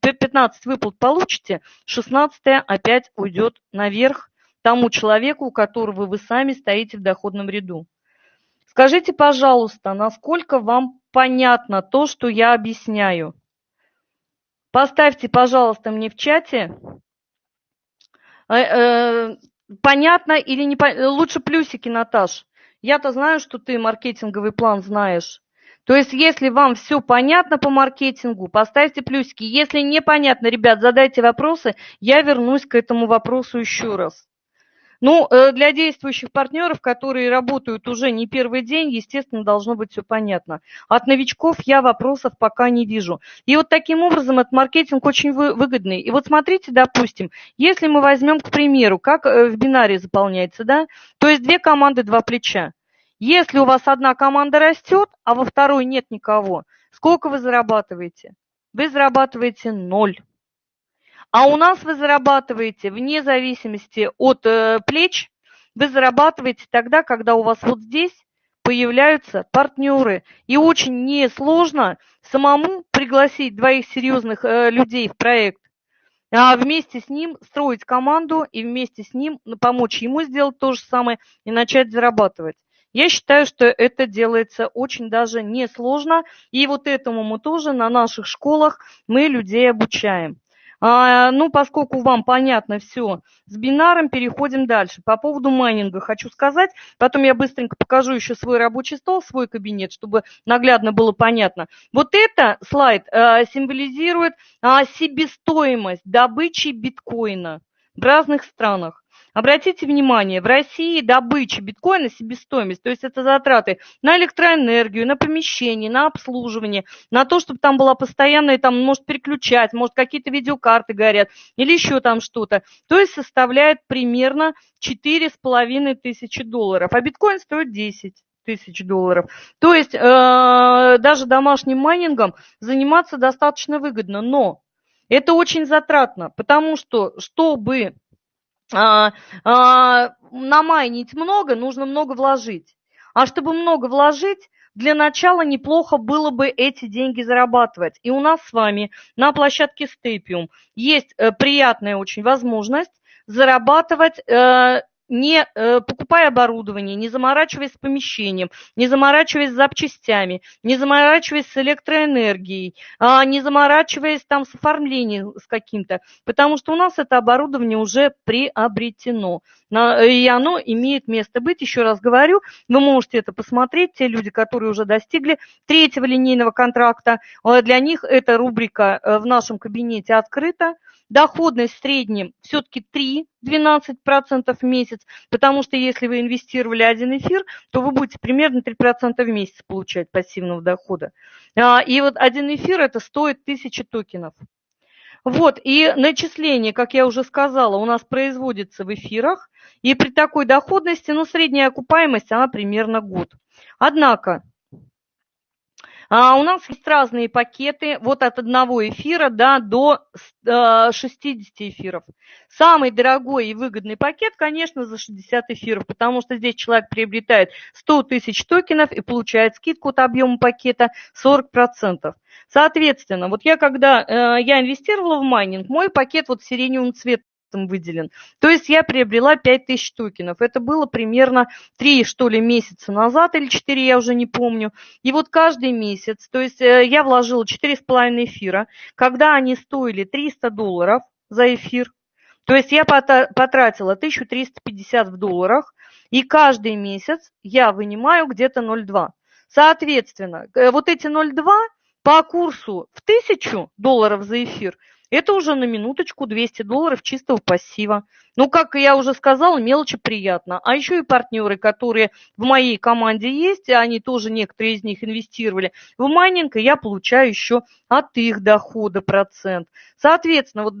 15 выплат получите, 16 опять уйдет наверх тому человеку, у которого вы сами стоите в доходном ряду. Скажите, пожалуйста, насколько вам понятно то, что я объясняю? Поставьте, пожалуйста, мне в чате, э, э, понятно или не понятно. Лучше плюсики, Наташ. Я-то знаю, что ты маркетинговый план знаешь. То есть, если вам все понятно по маркетингу, поставьте плюсики. Если непонятно, ребят, задайте вопросы, я вернусь к этому вопросу еще раз. Ну, э, для действующих партнеров, которые работают уже не первый день, естественно, должно быть все понятно. От новичков я вопросов пока не вижу. И вот таким образом этот маркетинг очень выгодный. И вот смотрите, допустим, если мы возьмем, к примеру, как э, в бинаре заполняется, да, то есть две команды, два плеча. Если у вас одна команда растет, а во второй нет никого, сколько вы зарабатываете? Вы зарабатываете ноль. А у нас вы зарабатываете вне зависимости от э, плеч, вы зарабатываете тогда, когда у вас вот здесь появляются партнеры. И очень несложно самому пригласить двоих серьезных э, людей в проект, а вместе с ним строить команду и вместе с ним помочь ему сделать то же самое и начать зарабатывать. Я считаю, что это делается очень даже несложно, и вот этому мы тоже на наших школах мы людей обучаем. А, ну, поскольку вам понятно все с бинаром, переходим дальше. По поводу майнинга хочу сказать, потом я быстренько покажу еще свой рабочий стол, свой кабинет, чтобы наглядно было понятно. Вот это слайд а, символизирует а, себестоимость добычи биткоина в разных странах. Обратите внимание, в России добыча биткоина себестоимость, то есть это затраты на электроэнергию, на помещение, на обслуживание, на то, чтобы там была постоянная, там, может переключать, может какие-то видеокарты горят или еще там что-то. То есть составляет примерно 4,5 тысячи долларов, а биткоин стоит 10 тысяч долларов. То есть э, даже домашним майнингом заниматься достаточно выгодно, но это очень затратно, потому что, чтобы намайнить много, нужно много вложить. А чтобы много вложить, для начала неплохо было бы эти деньги зарабатывать. И у нас с вами на площадке Степиум есть э, приятная очень возможность зарабатывать э, не э, покупая оборудование, не заморачиваясь с помещением, не заморачиваясь с запчастями, не заморачиваясь с электроэнергией, а не заморачиваясь там с оформлением с каким-то, потому что у нас это оборудование уже приобретено, и оно имеет место быть. Еще раз говорю, вы можете это посмотреть, те люди, которые уже достигли третьего линейного контракта, э, для них эта рубрика э, в нашем кабинете открыта, доходность в среднем все-таки 3-12% в месяц, потому что если вы инвестировали один эфир, то вы будете примерно 3% в месяц получать пассивного дохода. А, и вот один эфир это стоит 1000 токенов. Вот, и начисление, как я уже сказала, у нас производится в эфирах, и при такой доходности, ну, средняя окупаемость, она примерно год. Однако, а у нас есть разные пакеты, вот от одного эфира да, до 60 э, эфиров. Самый дорогой и выгодный пакет, конечно, за 60 эфиров, потому что здесь человек приобретает 100 тысяч токенов и получает скидку от объема пакета 40%. Соответственно, вот я когда э, я инвестировала в майнинг, мой пакет вот сиреневым цветом выделен. То есть я приобрела 5000 токенов. Это было примерно 3, что ли, месяца назад или 4, я уже не помню. И вот каждый месяц, то есть э, я вложила 4,5 эфира, когда они стоили 300 долларов за эфир, то есть я потратила 1350 в долларах, и каждый месяц я вынимаю где-то 0,2. Соответственно, э, вот эти 0,2 по курсу в 1000 долларов за эфир – это уже на минуточку 200 долларов чистого пассива. Ну, как я уже сказала, мелочи приятно. А еще и партнеры, которые в моей команде есть, они тоже, некоторые из них инвестировали в майнинг, и я получаю еще от их дохода процент. Соответственно, вот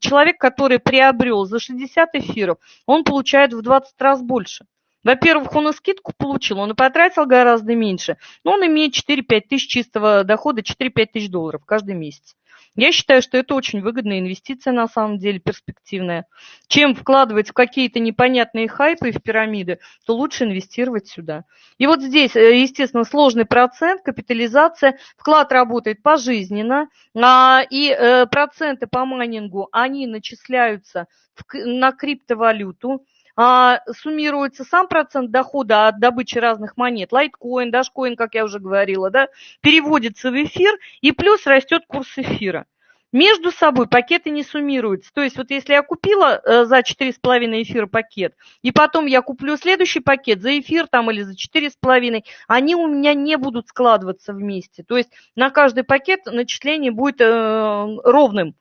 человек, который приобрел за 60 эфиров, он получает в 20 раз больше. Во-первых, он и скидку получил, он и потратил гораздо меньше, но он имеет 4-5 тысяч чистого дохода, 4-5 тысяч долларов каждый месяц. Я считаю, что это очень выгодная инвестиция, на самом деле, перспективная. Чем вкладывать в какие-то непонятные хайпы и в пирамиды, то лучше инвестировать сюда. И вот здесь, э, естественно, сложный процент, капитализация, вклад работает пожизненно, а, и э, проценты по майнингу, они начисляются на криптовалюту, суммируется сам процент дохода от добычи разных монет, лайткоин, дашкоин, как я уже говорила, да, переводится в эфир, и плюс растет курс эфира. Между собой пакеты не суммируются. То есть вот если я купила э, за 4,5 эфира пакет, и потом я куплю следующий пакет за эфир там или за 4,5, они у меня не будут складываться вместе. То есть на каждый пакет начисление будет э, ровным.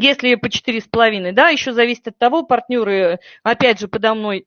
Если по 4,5, да, еще зависит от того, партнеры, опять же, подо мной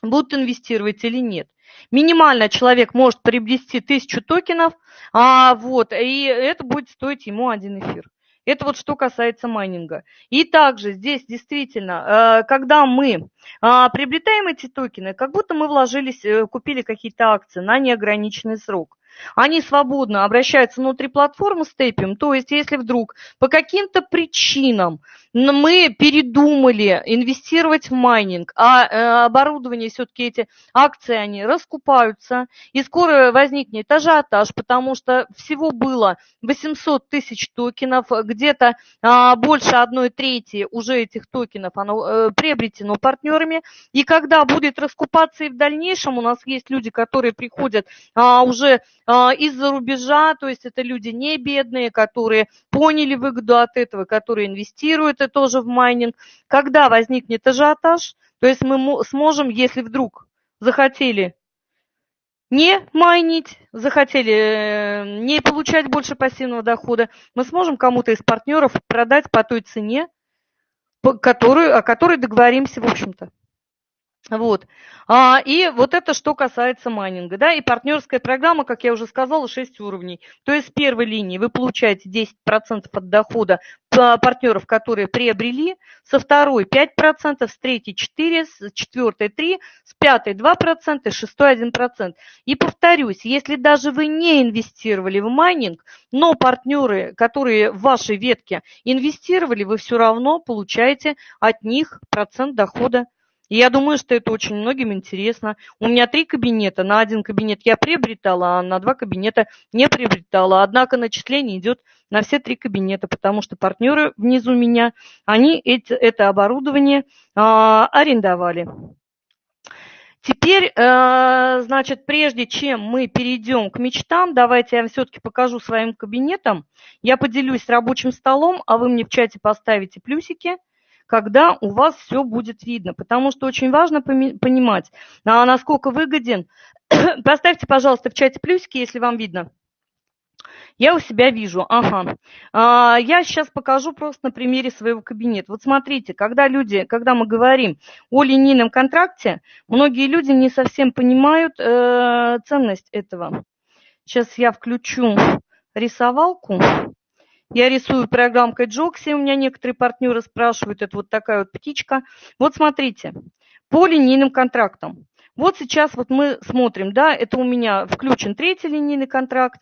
будут инвестировать или нет. Минимально человек может приобрести тысячу токенов, а, вот, и это будет стоить ему один эфир. Это вот что касается майнинга. И также здесь действительно, э, когда мы а, приобретаем эти токены, как будто мы вложились, э, купили какие-то акции на неограниченный срок они свободно обращаются внутри платформы с. То есть, если вдруг по каким-то причинам мы передумали инвестировать в майнинг, а э, оборудование, все-таки эти акции, они раскупаются, и скоро возникнет ажиотаж, потому что всего было 800 тысяч токенов, где-то а, больше одной трети уже этих токенов оно э, приобретено партнерами, и когда будет раскупаться и в дальнейшем, у нас есть люди, которые приходят а, уже из-за рубежа, то есть это люди не бедные, которые поняли выгоду от этого, которые инвестируют это тоже в майнинг. Когда возникнет ажиотаж, то есть мы сможем, если вдруг захотели не майнить, захотели э, не получать больше пассивного дохода, мы сможем кому-то из партнеров продать по той цене, которую, о которой договоримся, в общем-то. Вот. А, и вот это что касается майнинга. Да? И партнерская программа, как я уже сказала, 6 уровней. То есть с первой линии вы получаете 10% от дохода партнеров, которые приобрели, со второй 5%, с третьей 4%, с четвертой 3%, с пятой 2%, с шестой 1%. И повторюсь, если даже вы не инвестировали в майнинг, но партнеры, которые в вашей ветке инвестировали, вы все равно получаете от них процент дохода и я думаю, что это очень многим интересно. У меня три кабинета. На один кабинет я приобретала, а на два кабинета не приобретала. Однако начисление идет на все три кабинета, потому что партнеры внизу меня, они эти, это оборудование а, арендовали. Теперь, э, значит, прежде чем мы перейдем к мечтам, давайте я все-таки покажу своим кабинетом. Я поделюсь рабочим столом, а вы мне в чате поставите плюсики – когда у вас все будет видно. Потому что очень важно понимать, а насколько выгоден. Поставьте, пожалуйста, в чате плюсики, если вам видно. Я у себя вижу, ага. А, я сейчас покажу просто на примере своего кабинета. Вот смотрите, когда люди, когда мы говорим о линейном контракте, многие люди не совсем понимают э, ценность этого. Сейчас я включу рисовалку. Я рисую программкой Джокси, у меня некоторые партнеры спрашивают, это вот такая вот птичка. Вот смотрите, по линейным контрактам. Вот сейчас вот мы смотрим, да, это у меня включен третий линейный контракт,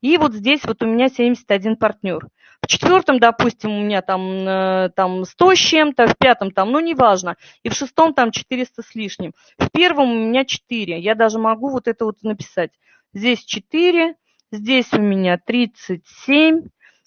и вот здесь вот у меня 71 партнер. В четвертом, допустим, у меня там, э, там 100 с чем-то, в пятом там, ну, неважно, и в шестом там 400 с лишним. В первом у меня 4, я даже могу вот это вот написать. Здесь 4, здесь у меня 37,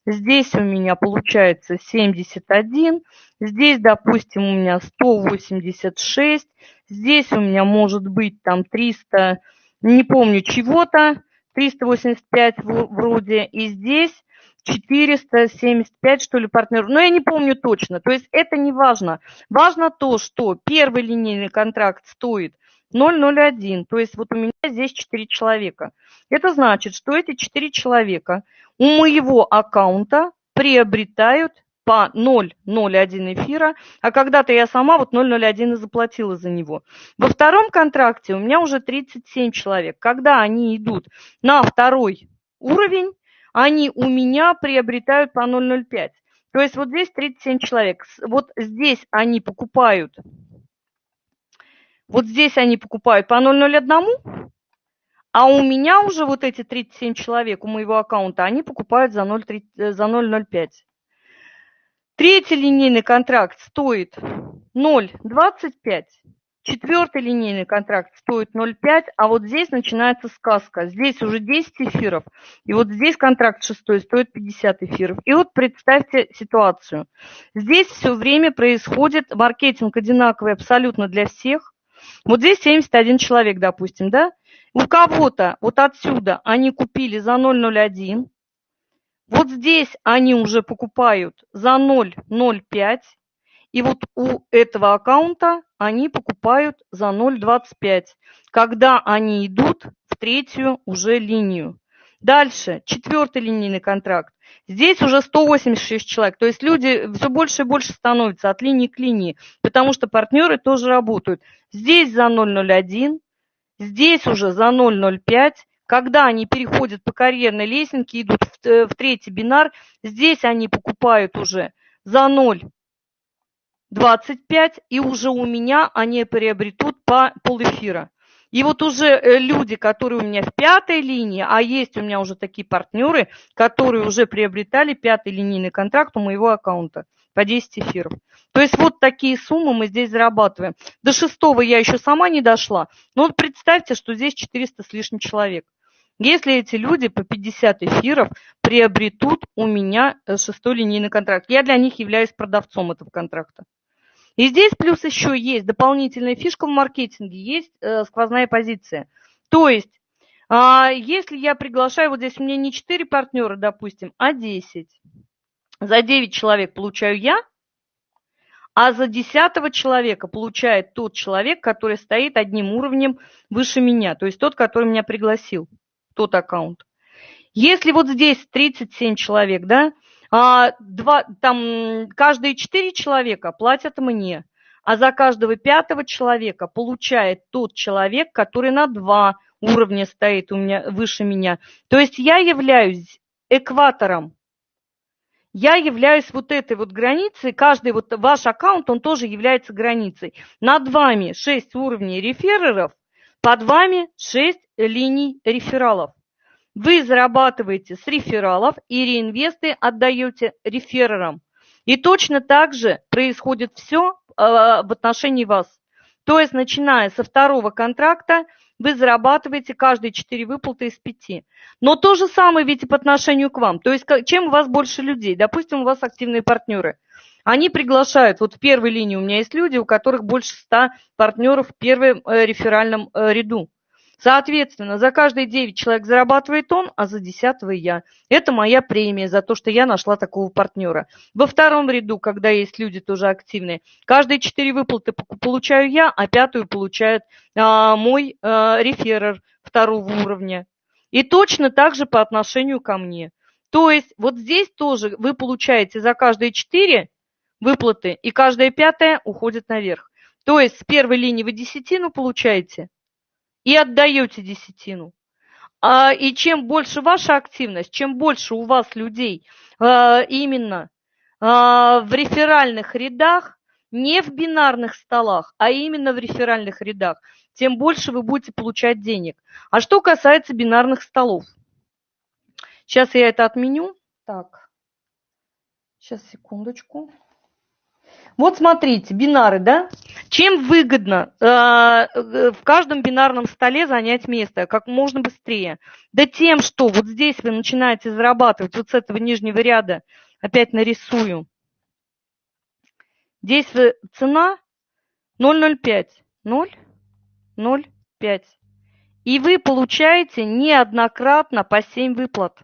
Здесь у меня получается 71. Здесь, допустим, у меня 186. Здесь у меня может быть там 300, не помню чего-то, 385 вроде. И здесь 475, что ли, партнеров. Но я не помню точно. То есть это не важно. Важно то, что первый линейный контракт стоит 001. То есть вот у меня здесь 4 человека. Это значит, что эти 4 человека у моего аккаунта приобретают по 0,01 эфира, а когда-то я сама вот 0,01 и заплатила за него. Во втором контракте у меня уже 37 человек. Когда они идут на второй уровень, они у меня приобретают по 0,05. То есть вот здесь 37 человек. Вот здесь они покупают Вот здесь они покупают по 0,01, а у меня уже вот эти 37 человек у моего аккаунта, они покупают за 0,05. Э, Третий линейный контракт стоит 0,25. Четвертый линейный контракт стоит 0,5, а вот здесь начинается сказка. Здесь уже 10 эфиров, и вот здесь контракт шестой стоит 50 эфиров. И вот представьте ситуацию. Здесь все время происходит маркетинг одинаковый абсолютно для всех. Вот здесь 71 человек, допустим, да? У кого-то вот отсюда они купили за 0,01, вот здесь они уже покупают за 0,05, и вот у этого аккаунта они покупают за 0,25, когда они идут в третью уже линию. Дальше, четвертый линейный контракт. Здесь уже 186 человек, то есть люди все больше и больше становятся от линии к линии, потому что партнеры тоже работают. Здесь за 0,01, здесь уже за 0,05, когда они переходят по карьерной лестнице, идут в, э, в третий бинар, здесь они покупают уже за 0 25, и уже у меня они приобретут по полэфира. И вот уже э, люди, которые у меня в пятой линии, а есть у меня уже такие партнеры, которые уже приобретали пятый линейный контракт у моего аккаунта по 10 эфиров. То есть вот такие суммы мы здесь зарабатываем. До шестого я еще сама не дошла. Но вот представьте, что здесь 400 с лишним человек. Если эти люди по 50 эфиров приобретут у меня э, шестой линейный контракт, я для них являюсь продавцом этого контракта. И здесь плюс еще есть дополнительная фишка в маркетинге, есть э, сквозная позиция. То есть, э, если я приглашаю, вот здесь у меня не 4 партнера, допустим, а 10. За 9 человек получаю я, а за 10 человека получает тот человек, который стоит одним уровнем выше меня, то есть тот, который меня пригласил, тот аккаунт. Если вот здесь 37 человек, да, а, два, там, каждые четыре человека платят мне, а за каждого пятого человека получает тот человек, который на два уровня стоит у меня, выше меня. То есть я являюсь экватором. Я являюсь вот этой вот границей, каждый вот ваш аккаунт, он тоже является границей. Над вами 6 уровней рефереров, под вами 6 линий рефералов. Вы зарабатываете с рефералов и реинвесты отдаете реферерам. И точно так же происходит все э, в отношении вас. То есть, начиная со второго контракта, вы зарабатываете каждые 4 выплаты из 5. Но то же самое ведь и по отношению к вам. То есть, чем у вас больше людей? Допустим, у вас активные партнеры. Они приглашают, вот в первой линии у меня есть люди, у которых больше 100 партнеров в первом э, реферальном э, ряду. Соответственно, за каждые 9 человек зарабатывает он, а за 10 я. Это моя премия за то, что я нашла такого партнера. Во втором ряду, когда есть люди тоже активные, каждые 4 выплаты получаю я, а пятую получает а, мой а, реферер второго уровня. И точно так же по отношению ко мне. То есть вот здесь тоже вы получаете за каждые 4 выплаты, и каждая пятая уходит наверх. То есть с первой линии вы десятину получаете, и отдаете десятину. А, и чем больше ваша активность, чем больше у вас людей а, именно а, в реферальных рядах, не в бинарных столах, а именно в реферальных рядах, тем больше вы будете получать денег. А что касается бинарных столов. Сейчас я это отменю. Так, сейчас, секундочку. Вот смотрите, бинары, да? Чем выгодно э, э, в каждом бинарном столе занять место как можно быстрее? Да тем, что вот здесь вы начинаете зарабатывать вот с этого нижнего ряда, опять нарисую. Здесь вы, цена 0,05, 0,05. И вы получаете неоднократно по 7 выплат.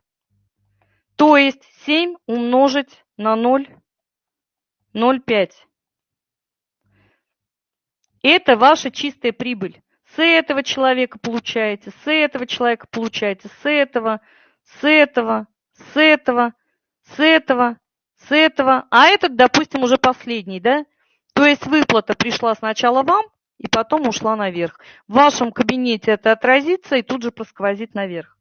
То есть 7 умножить на 0 0,5. Это ваша чистая прибыль. С этого человека получаете, с этого человека получаете, с этого, с этого, с этого, с этого, с этого. А этот, допустим, уже последний, да? То есть выплата пришла сначала вам, и потом ушла наверх. В вашем кабинете это отразится и тут же просквозит наверх.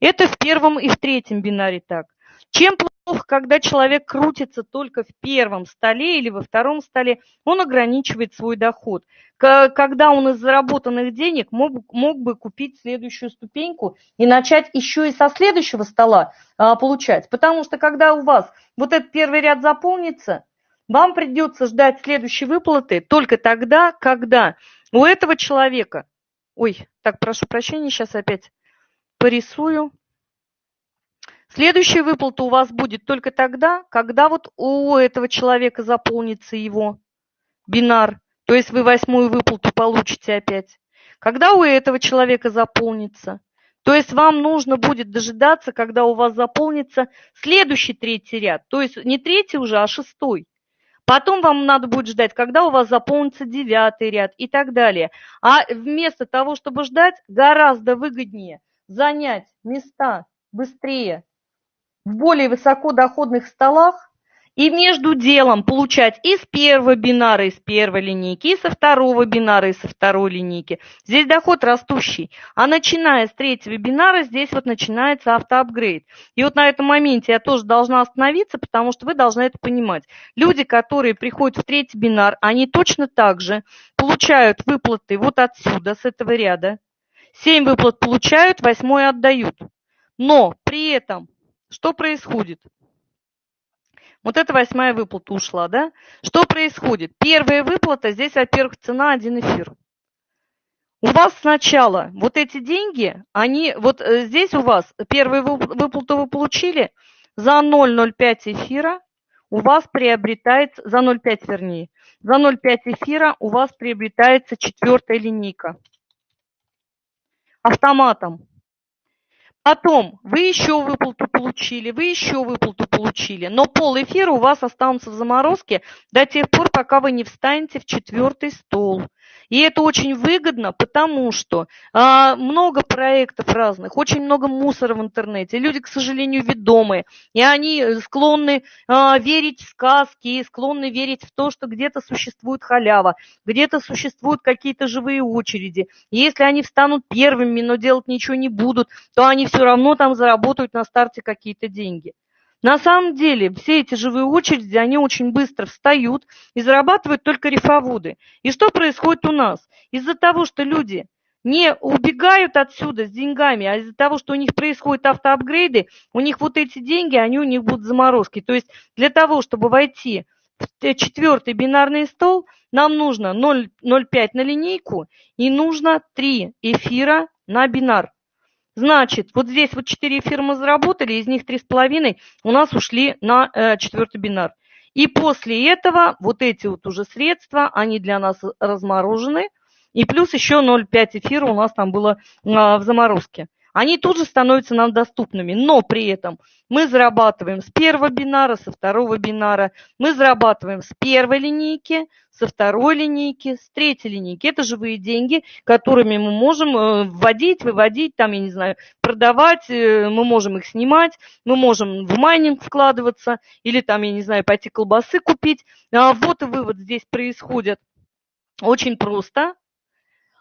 Это в первом и в третьем бинаре так. Чем плохо, когда человек крутится только в первом столе или во втором столе, он ограничивает свой доход. Когда он из заработанных денег мог, мог бы купить следующую ступеньку и начать еще и со следующего стола а, получать. Потому что когда у вас вот этот первый ряд заполнится, вам придется ждать следующей выплаты только тогда, когда у этого человека... Ой, так, прошу прощения, сейчас опять порисую. Следующая выплата у вас будет только тогда, когда вот у этого человека заполнится его бинар, то есть вы восьмую выплату получите опять. Когда у этого человека заполнится, то есть вам нужно будет дожидаться, когда у вас заполнится следующий третий ряд, то есть не третий уже, а шестой. Потом вам надо будет ждать, когда у вас заполнится девятый ряд и так далее. А вместо того, чтобы ждать, гораздо выгоднее занять места быстрее в более высокодоходных столах и между делом получать из первого бинара, из первой линейки, и со второго бинара, и со второй линейки. Здесь доход растущий. А начиная с третьего бинара, здесь вот начинается автоапгрейд. И вот на этом моменте я тоже должна остановиться, потому что вы должны это понимать. Люди, которые приходят в третий бинар, они точно так же получают выплаты вот отсюда, с этого ряда. Семь выплат получают, восьмой отдают. Но при этом что происходит? Вот эта восьмая выплата ушла, да? Что происходит? Первая выплата, здесь, во-первых, цена один эфир. У вас сначала вот эти деньги, они, вот э, здесь у вас первую выплату вы получили, за 0,05 эфира у вас приобретается, за 0,5 вернее, за 0,5 эфира у вас приобретается четвертая линейка автоматом. Потом вы еще выплату получили, вы еще выплату получили, но пол эфира у вас останутся в заморозке до тех пор, пока вы не встанете в четвертый стол. И это очень выгодно, потому что а, много проектов разных, очень много мусора в интернете. Люди, к сожалению, ведомые, и они склонны а, верить в сказки, склонны верить в то, что где-то существует халява, где-то существуют какие-то живые очереди. И если они встанут первыми, но делать ничего не будут, то они все равно там заработают на старте какие-то деньги. На самом деле все эти живые очереди, они очень быстро встают и зарабатывают только рифоводы. И что происходит у нас? Из-за того, что люди не убегают отсюда с деньгами, а из-за того, что у них происходят автоапгрейды, у них вот эти деньги, они у них будут заморозки. То есть для того, чтобы войти в четвертый бинарный стол, нам нужно 0,05 на линейку и нужно 3 эфира на бинар. Значит, вот здесь вот 4 фирмы заработали, из них 3,5 у нас ушли на э, четвертый бинар. И после этого вот эти вот уже средства, они для нас разморожены. И плюс еще 0,5 эфира у нас там было э, в заморозке они тут же становятся нам доступными. Но при этом мы зарабатываем с первого бинара, со второго бинара, мы зарабатываем с первой линейки, со второй линейки, с третьей линейки. Это живые деньги, которыми мы можем э, вводить, выводить, там, я не знаю, продавать, э, мы можем их снимать, мы можем в майнинг вкладываться или там, я не знаю, пойти колбасы купить. А вот и вывод здесь происходит очень просто,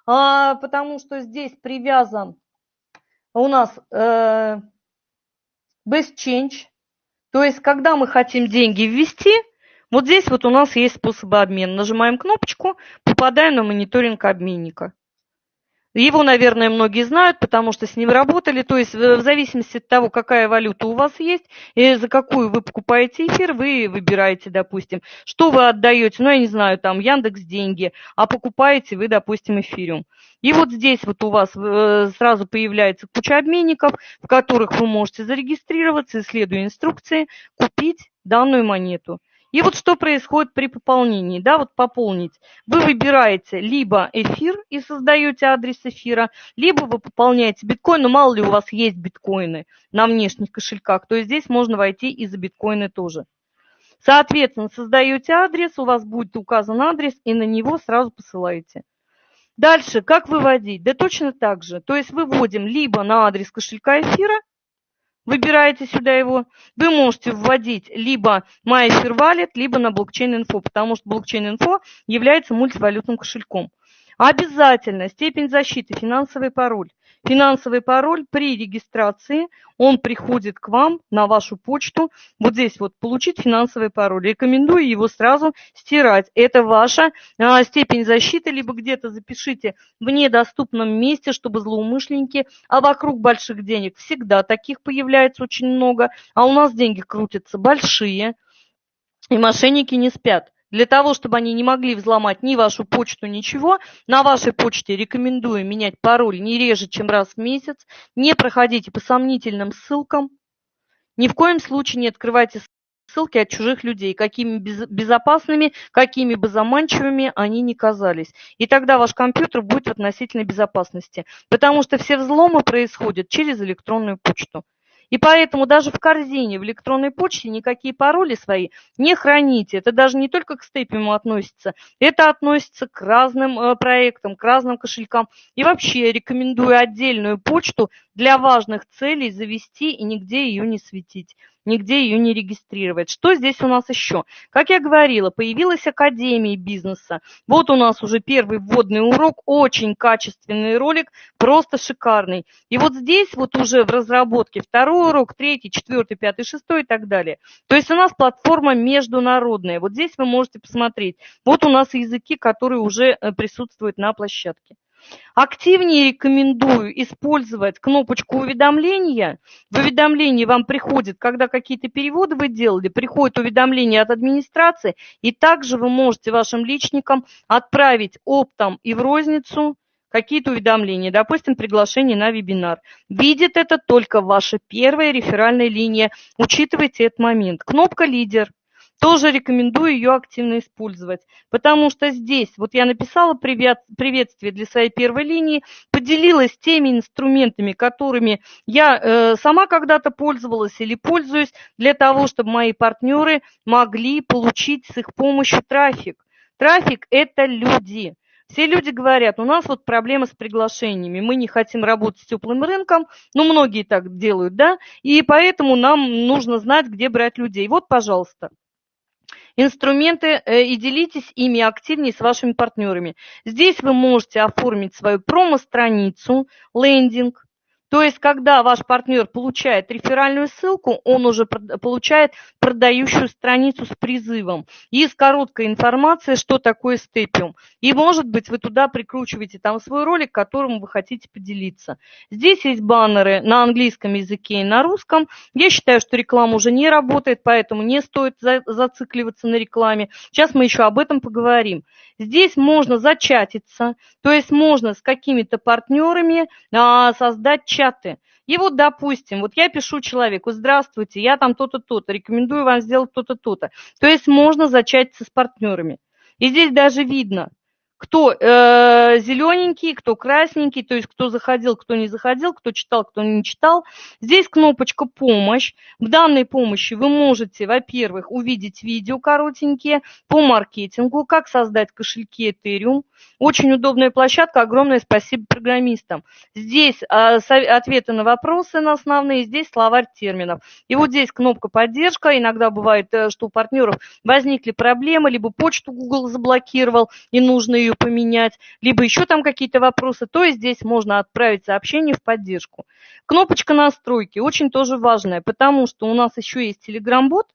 а, потому что здесь привязан у нас э, best change, то есть когда мы хотим деньги ввести, вот здесь вот у нас есть способы обмена. Нажимаем кнопочку, попадаем на мониторинг обменника. Его, наверное, многие знают, потому что с ним работали. То есть в зависимости от того, какая валюта у вас есть, и за какую вы покупаете эфир, вы выбираете, допустим, что вы отдаете. Ну, я не знаю, там Яндекс деньги, а покупаете вы, допустим, эфириум. И вот здесь вот у вас э, сразу появляется куча обменников, в которых вы можете зарегистрироваться, исследуя инструкции, купить данную монету. И вот что происходит при пополнении, да, вот пополнить. Вы выбираете либо эфир и создаете адрес эфира, либо вы пополняете биткоин, но мало ли у вас есть биткоины на внешних кошельках, то есть здесь можно войти и за биткоины тоже. Соответственно, создаете адрес, у вас будет указан адрес, и на него сразу посылаете. Дальше, как выводить? Да точно так же. То есть выводим либо на адрес кошелька эфира, выбираете сюда его, вы можете вводить либо MyFair Wallet, либо на блокчейн-инфо, потому что блокчейн-инфо является мультивалютным кошельком. Обязательно степень защиты, финансовый пароль. Финансовый пароль при регистрации, он приходит к вам на вашу почту. Вот здесь вот получить финансовый пароль. Рекомендую его сразу стирать. Это ваша а, степень защиты, либо где-то запишите в недоступном месте, чтобы злоумышленники, а вокруг больших денег всегда таких появляется очень много, а у нас деньги крутятся большие, и мошенники не спят. Для того, чтобы они не могли взломать ни вашу почту, ничего, на вашей почте рекомендую менять пароль не реже, чем раз в месяц. Не проходите по сомнительным ссылкам. Ни в коем случае не открывайте ссылки от чужих людей, какими безопасными, какими бы заманчивыми они ни казались. И тогда ваш компьютер будет в относительной безопасности, потому что все взломы происходят через электронную почту. И поэтому даже в корзине, в электронной почте никакие пароли свои не храните. Это даже не только к степиму относится, это относится к разным э, проектам, к разным кошелькам. И вообще рекомендую отдельную почту для важных целей завести и нигде ее не светить нигде ее не регистрировать. Что здесь у нас еще? Как я говорила, появилась Академия бизнеса. Вот у нас уже первый вводный урок, очень качественный ролик, просто шикарный. И вот здесь вот уже в разработке второй урок, третий, четвертый, пятый, шестой и так далее. То есть у нас платформа международная. Вот здесь вы можете посмотреть. Вот у нас языки, которые уже э, присутствуют на площадке. Активнее рекомендую использовать кнопочку уведомления. В уведомлении вам приходит, когда какие-то переводы вы делали, приходит уведомление от администрации, и также вы можете вашим личникам отправить оптом и в розницу какие-то уведомления, допустим, приглашение на вебинар. Видит это только ваша первая реферальная линия. Учитывайте этот момент. Кнопка «Лидер» тоже рекомендую ее активно использовать, потому что здесь, вот я написала привет, приветствие для своей первой линии, поделилась теми инструментами, которыми я э, сама когда-то пользовалась или пользуюсь, для того, чтобы мои партнеры могли получить с их помощью трафик. Трафик – это люди. Все люди говорят, у нас вот проблема с приглашениями, мы не хотим работать с теплым рынком, ну, многие так делают, да, и поэтому нам нужно знать, где брать людей. Вот, пожалуйста инструменты э, и делитесь ими активнее с вашими партнерами. Здесь вы можете оформить свою промо-страницу, лендинг, то есть, когда ваш партнер получает реферальную ссылку, он уже получает продающую страницу с призывом и с короткой информацией, что такое степиум. И, может быть, вы туда прикручиваете там свой ролик, которым вы хотите поделиться. Здесь есть баннеры на английском языке и на русском. Я считаю, что реклама уже не работает, поэтому не стоит зацикливаться на рекламе. Сейчас мы еще об этом поговорим. Здесь можно зачатиться, то есть можно с какими-то партнерами а, создать чаты. И вот, допустим, вот я пишу человеку, здравствуйте, я там то-то, то-то, рекомендую вам сделать то-то, то-то. То есть можно зачатиться с партнерами. И здесь даже видно, кто э, зелененький, кто красненький, то есть кто заходил, кто не заходил, кто читал, кто не читал. Здесь кнопочка «Помощь». В данной помощи вы можете, во-первых, увидеть видео коротенькие по маркетингу, как создать кошельки Ethereum. Очень удобная площадка, огромное спасибо программистам. Здесь э, ответы на вопросы на основные, здесь словарь терминов. И вот здесь кнопка «Поддержка». Иногда бывает, э, что у партнеров возникли проблемы, либо почту Google заблокировал, и нужно ее поменять, либо еще там какие-то вопросы, то и здесь можно отправить сообщение в поддержку. Кнопочка настройки очень тоже важная, потому что у нас еще есть Telegram-бот,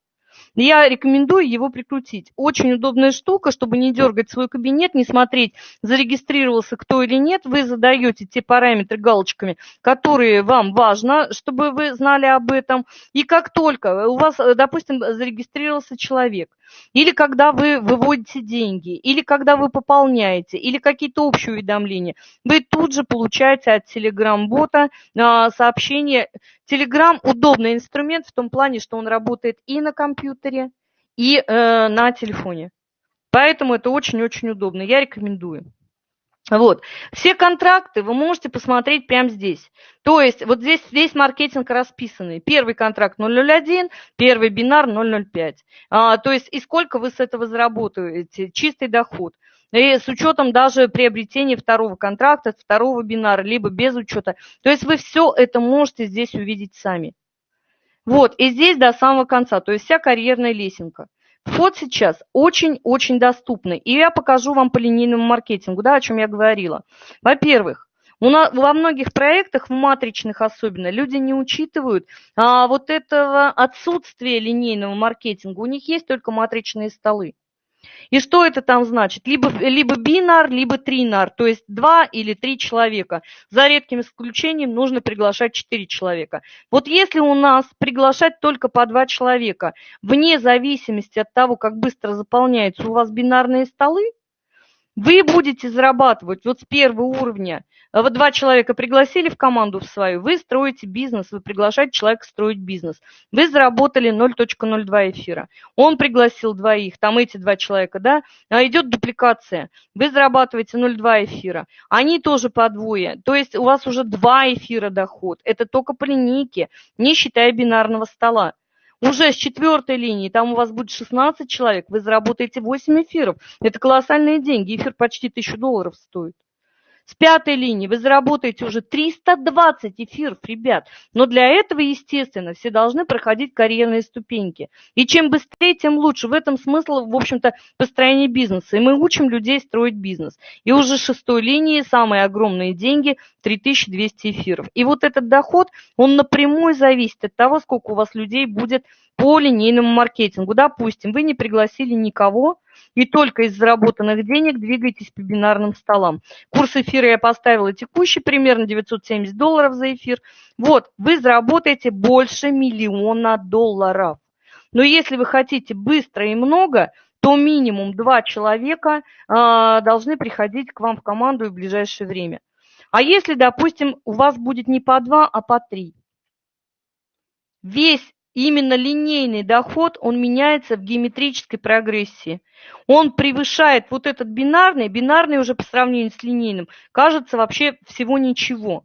я рекомендую его прикрутить. Очень удобная штука, чтобы не дергать свой кабинет, не смотреть, зарегистрировался кто или нет. Вы задаете те параметры галочками, которые вам важно, чтобы вы знали об этом. И как только у вас, допустим, зарегистрировался человек, или когда вы выводите деньги, или когда вы пополняете, или какие-то общие уведомления, вы тут же получаете от Telegram-бота а, сообщение. Telegram – удобный инструмент в том плане, что он работает и на компьютере, и э, на телефоне. Поэтому это очень-очень удобно. Я рекомендую. Вот. Все контракты вы можете посмотреть прямо здесь. То есть вот здесь весь маркетинг расписанный. Первый контракт 001, первый бинар 005. А, то есть и сколько вы с этого заработаете, чистый доход. И с учетом даже приобретения второго контракта, второго бинара, либо без учета. То есть вы все это можете здесь увидеть сами. Вот, и здесь до самого конца, то есть вся карьерная лесенка. Вход сейчас очень-очень доступный. И я покажу вам по линейному маркетингу, да, о чем я говорила. Во-первых, во многих проектах, в матричных особенно, люди не учитывают а, вот этого отсутствия линейного маркетинга. У них есть только матричные столы. И что это там значит? Либо, либо бинар, либо тринар, то есть два или три человека. За редким исключением нужно приглашать четыре человека. Вот если у нас приглашать только по два человека, вне зависимости от того, как быстро заполняются у вас бинарные столы, вы будете зарабатывать вот с первого уровня. А вот два человека пригласили в команду в свою, вы строите бизнес, вы приглашаете человека строить бизнес. Вы заработали 0.02 эфира. Он пригласил двоих, там эти два человека, да, а идет дупликация. Вы зарабатываете 0.2 эфира. Они тоже по двое. То есть у вас уже два эфира доход. Это только по линейке, не считая бинарного стола. Уже с четвертой линии, там у вас будет 16 человек, вы заработаете 8 эфиров. Это колоссальные деньги. Эфир почти 1000 долларов стоит. С пятой линии вы заработаете уже 320 эфиров, ребят. Но для этого, естественно, все должны проходить карьерные ступеньки. И чем быстрее, тем лучше. В этом смысл, в общем-то, построения бизнеса. И мы учим людей строить бизнес. И уже с шестой линии самые огромные деньги – 3200 эфиров. И вот этот доход, он напрямую зависит от того, сколько у вас людей будет по линейному маркетингу. Допустим, вы не пригласили никого, и только из заработанных денег двигаетесь по бинарным столам. Курс эфира я поставила текущий, примерно 970 долларов за эфир. Вот, вы заработаете больше миллиона долларов. Но если вы хотите быстро и много, то минимум два человека э, должны приходить к вам в команду в ближайшее время. А если, допустим, у вас будет не по два, а по три, весь именно линейный доход, он меняется в геометрической прогрессии. Он превышает вот этот бинарный, бинарный уже по сравнению с линейным, кажется вообще всего ничего.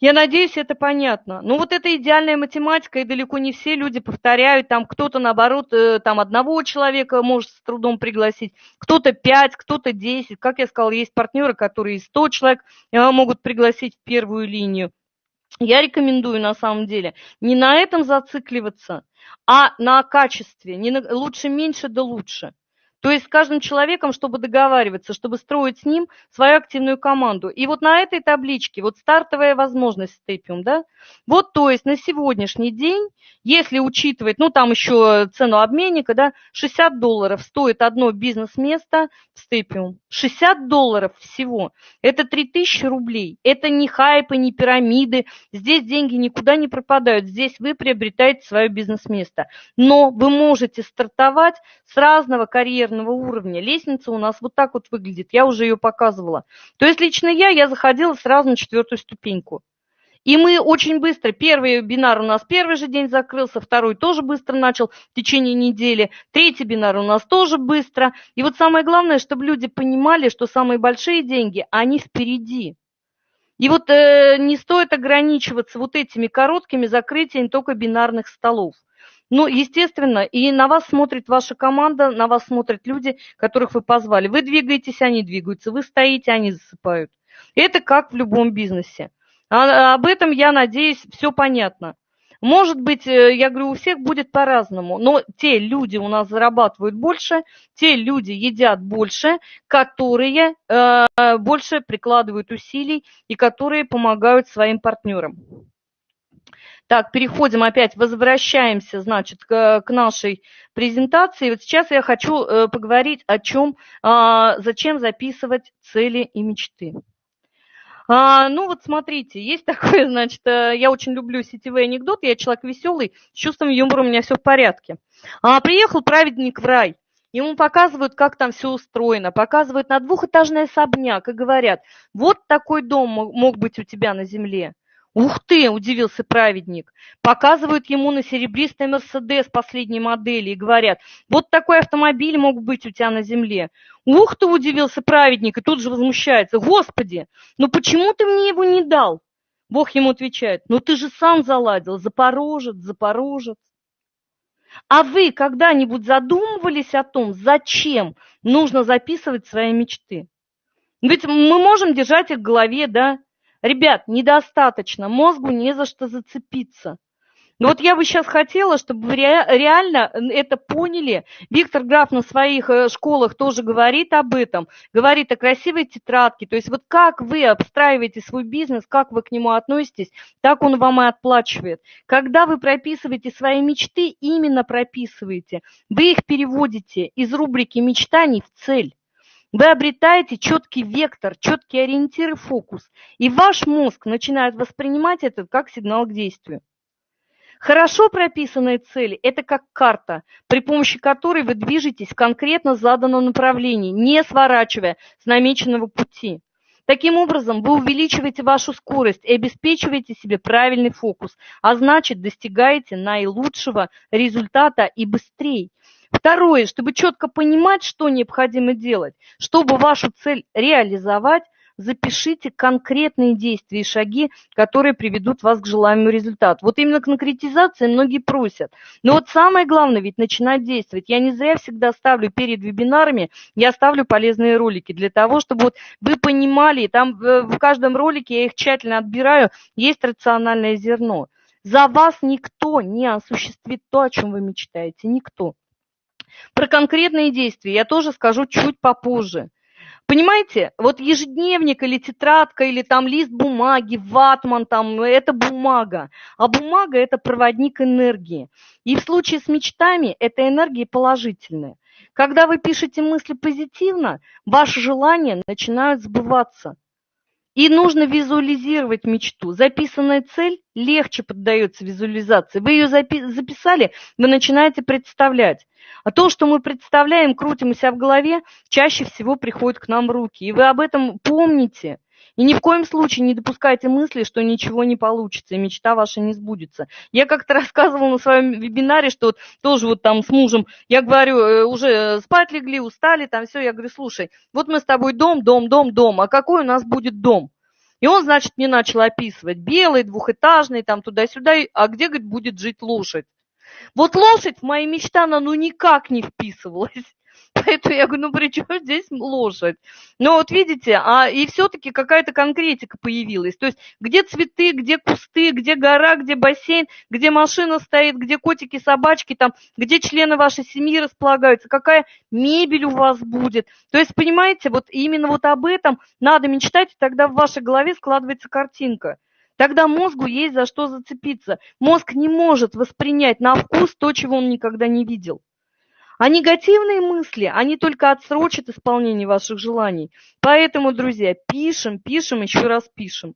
Я надеюсь, это понятно. Ну вот это идеальная математика, и далеко не все люди повторяют. Там кто-то, наоборот, э, там одного человека может с трудом пригласить, кто-то пять, кто-то десять. Как я сказала, есть партнеры, которые сто человек э, могут пригласить в первую линию. Я рекомендую на самом деле не на этом зацикливаться, а на качестве. Не на, лучше меньше, да лучше. То есть с каждым человеком, чтобы договариваться, чтобы строить с ним свою активную команду. И вот на этой табличке, вот стартовая возможность Степиум, да, вот то есть на сегодняшний день, если учитывать, ну там еще цену обменника, да, 60 долларов стоит одно бизнес-место в Степиум. 60 долларов всего. Это 3000 рублей. Это не хайпы, не пирамиды. Здесь деньги никуда не пропадают. Здесь вы приобретаете свое бизнес-место. Но вы можете стартовать с разного карьерного карьерного уровня. Лестница у нас вот так вот выглядит, я уже ее показывала. То есть лично я, я заходила сразу на четвертую ступеньку. И мы очень быстро, первый бинар у нас первый же день закрылся, второй тоже быстро начал в течение недели, третий бинар у нас тоже быстро. И вот самое главное, чтобы люди понимали, что самые большие деньги, они впереди. И вот э, не стоит ограничиваться вот этими короткими закрытиями только бинарных столов. Ну, естественно, и на вас смотрит ваша команда, на вас смотрят люди, которых вы позвали. Вы двигаетесь, они двигаются, вы стоите, они засыпают. Это как в любом бизнесе. А, об этом, я надеюсь, все понятно. Может быть, э, я говорю, у всех будет по-разному, но те люди у нас зарабатывают больше, те люди едят больше, которые э, больше прикладывают усилий и которые помогают своим партнерам. Так, переходим опять, возвращаемся, значит, к, к нашей презентации. Вот сейчас я хочу э, поговорить о чем, э, зачем записывать цели и мечты. А, ну вот смотрите, есть такое, значит, э, я очень люблю сетевые анекдоты, я человек веселый, с чувством юмора у меня все в порядке. А, приехал праведник в рай, Ему показывают, как там все устроено, показывают на двухэтажный особняк и говорят, вот такой дом мог быть у тебя на земле. «Ух ты!» – удивился праведник. Показывают ему на серебристый Мерседес последней модели и говорят, «Вот такой автомобиль мог быть у тебя на земле». «Ух ты!» – удивился праведник и тут же возмущается. «Господи, ну почему ты мне его не дал?» Бог ему отвечает, «Ну ты же сам заладил, запорожец, запорожец». А вы когда-нибудь задумывались о том, зачем нужно записывать свои мечты? Ведь мы можем держать их в голове, да, Ребят, недостаточно, мозгу не за что зацепиться. Но вот я бы сейчас хотела, чтобы вы реально это поняли. Виктор Граф на своих э, школах тоже говорит об этом, говорит о красивой тетрадке. То есть вот как вы обстраиваете свой бизнес, как вы к нему относитесь, так он вам и отплачивает. Когда вы прописываете свои мечты, именно прописываете, вы их переводите из рубрики мечтаний в цель. Вы обретаете четкий вектор, четкий ориентир и фокус, и ваш мозг начинает воспринимать это как сигнал к действию. Хорошо прописанные цели – это как карта, при помощи которой вы движетесь в конкретно заданном направлении, не сворачивая с намеченного пути. Таким образом, вы увеличиваете вашу скорость и обеспечиваете себе правильный фокус, а значит, достигаете наилучшего результата и быстрее. Второе, чтобы четко понимать, что необходимо делать, чтобы вашу цель реализовать, запишите конкретные действия и шаги, которые приведут вас к желаемому результату. Вот именно к конкретизации многие просят. Но вот самое главное ведь начинать действовать. Я не зря всегда ставлю перед вебинарами, я ставлю полезные ролики для того, чтобы вот вы понимали, там в каждом ролике я их тщательно отбираю, есть рациональное зерно. За вас никто не осуществит то, о чем вы мечтаете, никто. Про конкретные действия я тоже скажу чуть попозже. Понимаете, вот ежедневник или тетрадка, или там лист бумаги, ватман, там, это бумага. А бумага – это проводник энергии. И в случае с мечтами эта энергия положительная. Когда вы пишете мысли позитивно, ваши желания начинают сбываться. И нужно визуализировать мечту. Записанная цель легче поддается визуализации. Вы ее записали, вы начинаете представлять. А то, что мы представляем, крутим у себя в голове, чаще всего приходит к нам руки. И вы об этом помните. И ни в коем случае не допускайте мысли, что ничего не получится, и мечта ваша не сбудется. Я как-то рассказывала на своем вебинаре, что вот тоже вот там с мужем, я говорю, э, уже спать легли, устали, там все, я говорю, слушай, вот мы с тобой дом, дом, дом, дом, а какой у нас будет дом? И он, значит, мне начал описывать белый, двухэтажный, там туда-сюда, а где, говорит, будет жить лошадь? Вот лошадь в мои мечты, она ну никак не вписывалась. Поэтому я говорю, ну при чем здесь лошадь? Ну вот видите, а и все-таки какая-то конкретика появилась. То есть где цветы, где кусты, где гора, где бассейн, где машина стоит, где котики, собачки, там, где члены вашей семьи располагаются, какая мебель у вас будет. То есть, понимаете, вот именно вот об этом надо мечтать, и тогда в вашей голове складывается картинка. Тогда мозгу есть за что зацепиться. Мозг не может воспринять на вкус то, чего он никогда не видел. А негативные мысли, они только отсрочат исполнение ваших желаний. Поэтому, друзья, пишем, пишем, еще раз пишем.